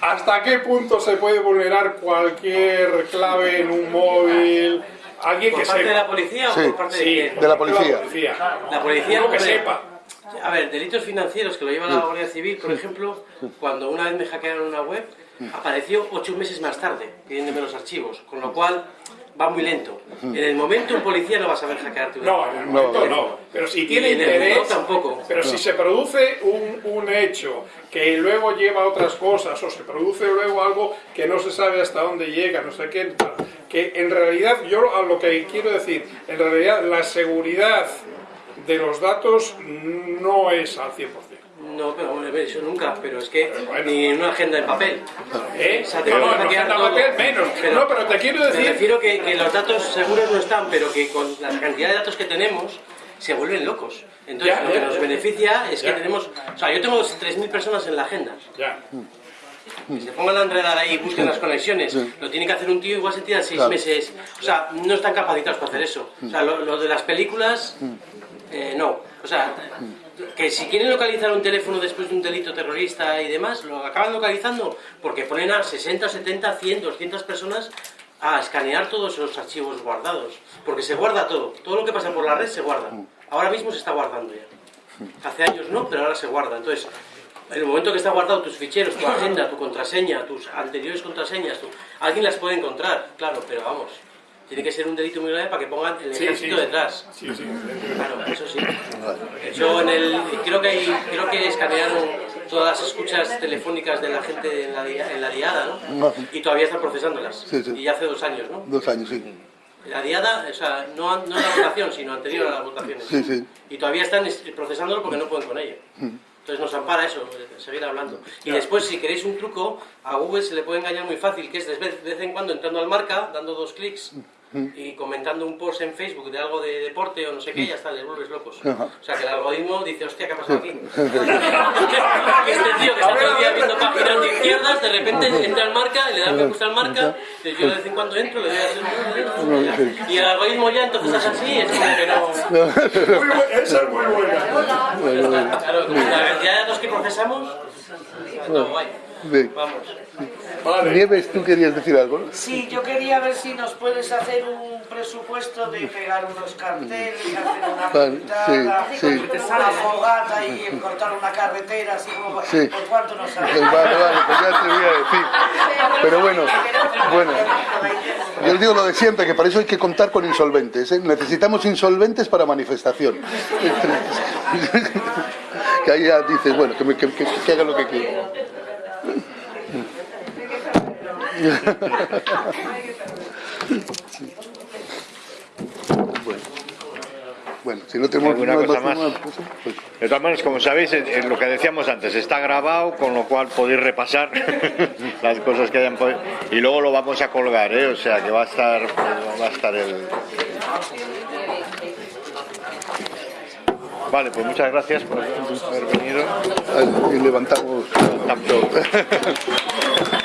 ¿hasta qué punto se puede vulnerar cualquier clave en un móvil? Alguien ¿Por que parte sepa. de la policía o Sí. por parte de Sí, quién? De la policía. La policía Uno que hombre, sepa. A ver, delitos financieros que lo lleva la Guardia Civil, por ejemplo, cuando una vez me hackearon una web, apareció ocho meses más tarde pidiéndome los archivos, con lo cual va muy lento. En el momento un policía no va a saber hackearte una No, en el momento no. Pero si tiene en interés, tampoco. pero si se produce un, un hecho que luego lleva a otras cosas, o se produce luego algo que no se sabe hasta dónde llega, no sé qué, que en realidad, yo a lo que quiero decir, en realidad la seguridad de los datos no es al 100%. No, pero eso nunca, pero es que ni en una agenda en papel. ¿Eh? O sea, te No, no, en agenda en todo. papel menos. No, pero te quiero decir- Me refiero que, que los datos seguros no están, pero que con la cantidad de datos que tenemos se vuelven locos. Entonces, Ya, lo que ya, nos ya. beneficia es que tenemos... O sea, yo tengo 3.000 personas en la agenda. Ya. Que se pongan a enredar ahí y busquen las conexiones. Lo tiene que hacer un tío igual se tira seis Claro. meses. O sea, no están capacitados para hacer eso. O sea, lo, lo de las películas, eh, no. O sea, que si quieren localizar un teléfono después de un delito terrorista y demás, lo acaban localizando porque ponen a 60, 70, 100, 200 personas a escanear todos esos archivos guardados. Porque se guarda todo. Todo lo que pasa por la red se guarda. Ahora mismo se está guardando ya. Hace años no, pero ahora se guarda. Entonces, en el momento que está guardado tus ficheros, tu agenda, tu contraseña, tus anteriores contraseñas, tu- alguien las puede encontrar, claro, pero vamos, tiene que ser un delito muy grave para que pongan el ejército sí. detrás. Sí, sí. Claro, eso sí. Yo en el, creo que hay, creo que escanearon todas las escuchas telefónicas de la gente en la, en la diada, ¿no? Y todavía están procesándolas. Sí, sí. Y hace dos años, ¿no? Dos años, sí. La diada, o sea, no, no en la votación, sino anterior a las votaciones. Sí, sí. Y todavía están es- procesándolo porque no pueden con ello. Entonces nos ampara eso, eh, seguir hablando. Y después, si queréis un truco, a Google se le puede engañar muy fácil, que es de vez, de vez en cuando entrando al marca, dando dos clics y comentando un post en Facebook de algo de deporte o no sé qué, ya está, les vuelves locos. O sea, que el algoritmo dice, hostia, ¿qué ha pasado aquí? Que este tío que está todo el día viendo páginas de izquierdas, de repente entra al marca, le da me gusta al marca, yo de vez en cuando entro, le doy a hacer y el algoritmo ya entonces es así, es como que no... Muy esa es muy buena. Claro, como la cantidad de datos que procesamos, todo guay. Bien. Nieves, tú querías decir algo, ¿no? Sí, yo quería ver si nos puedes hacer un presupuesto de pegar unos carteles, hacer una Vale, pintada, sí, sí. una fogata y cortar una carretera, así como... Sí. ¿Por cuánto nos sale? Pues vale, vale, pues ya te voy a decir. Pero bueno, bueno. Yo digo lo de siempre, que para eso hay que contar con insolventes. ¿eh? Necesitamos insolventes para manifestación. que ahí ya dices, bueno, que, me- que- que- que haga lo que quiera. Bueno. Bueno, si no tenemos ¿Alguna nada cosa más? nada, pues, pues, De todas maneras, como sabéis, eh, eh, lo que decíamos antes, está grabado, con lo cual podéis repasar las cosas que hayan podido. Y luego lo vamos a colgar, ¿eh? O sea que va a estar, va a estar el... Vale, pues muchas gracias por haber venido. y levantamos. Levantamos.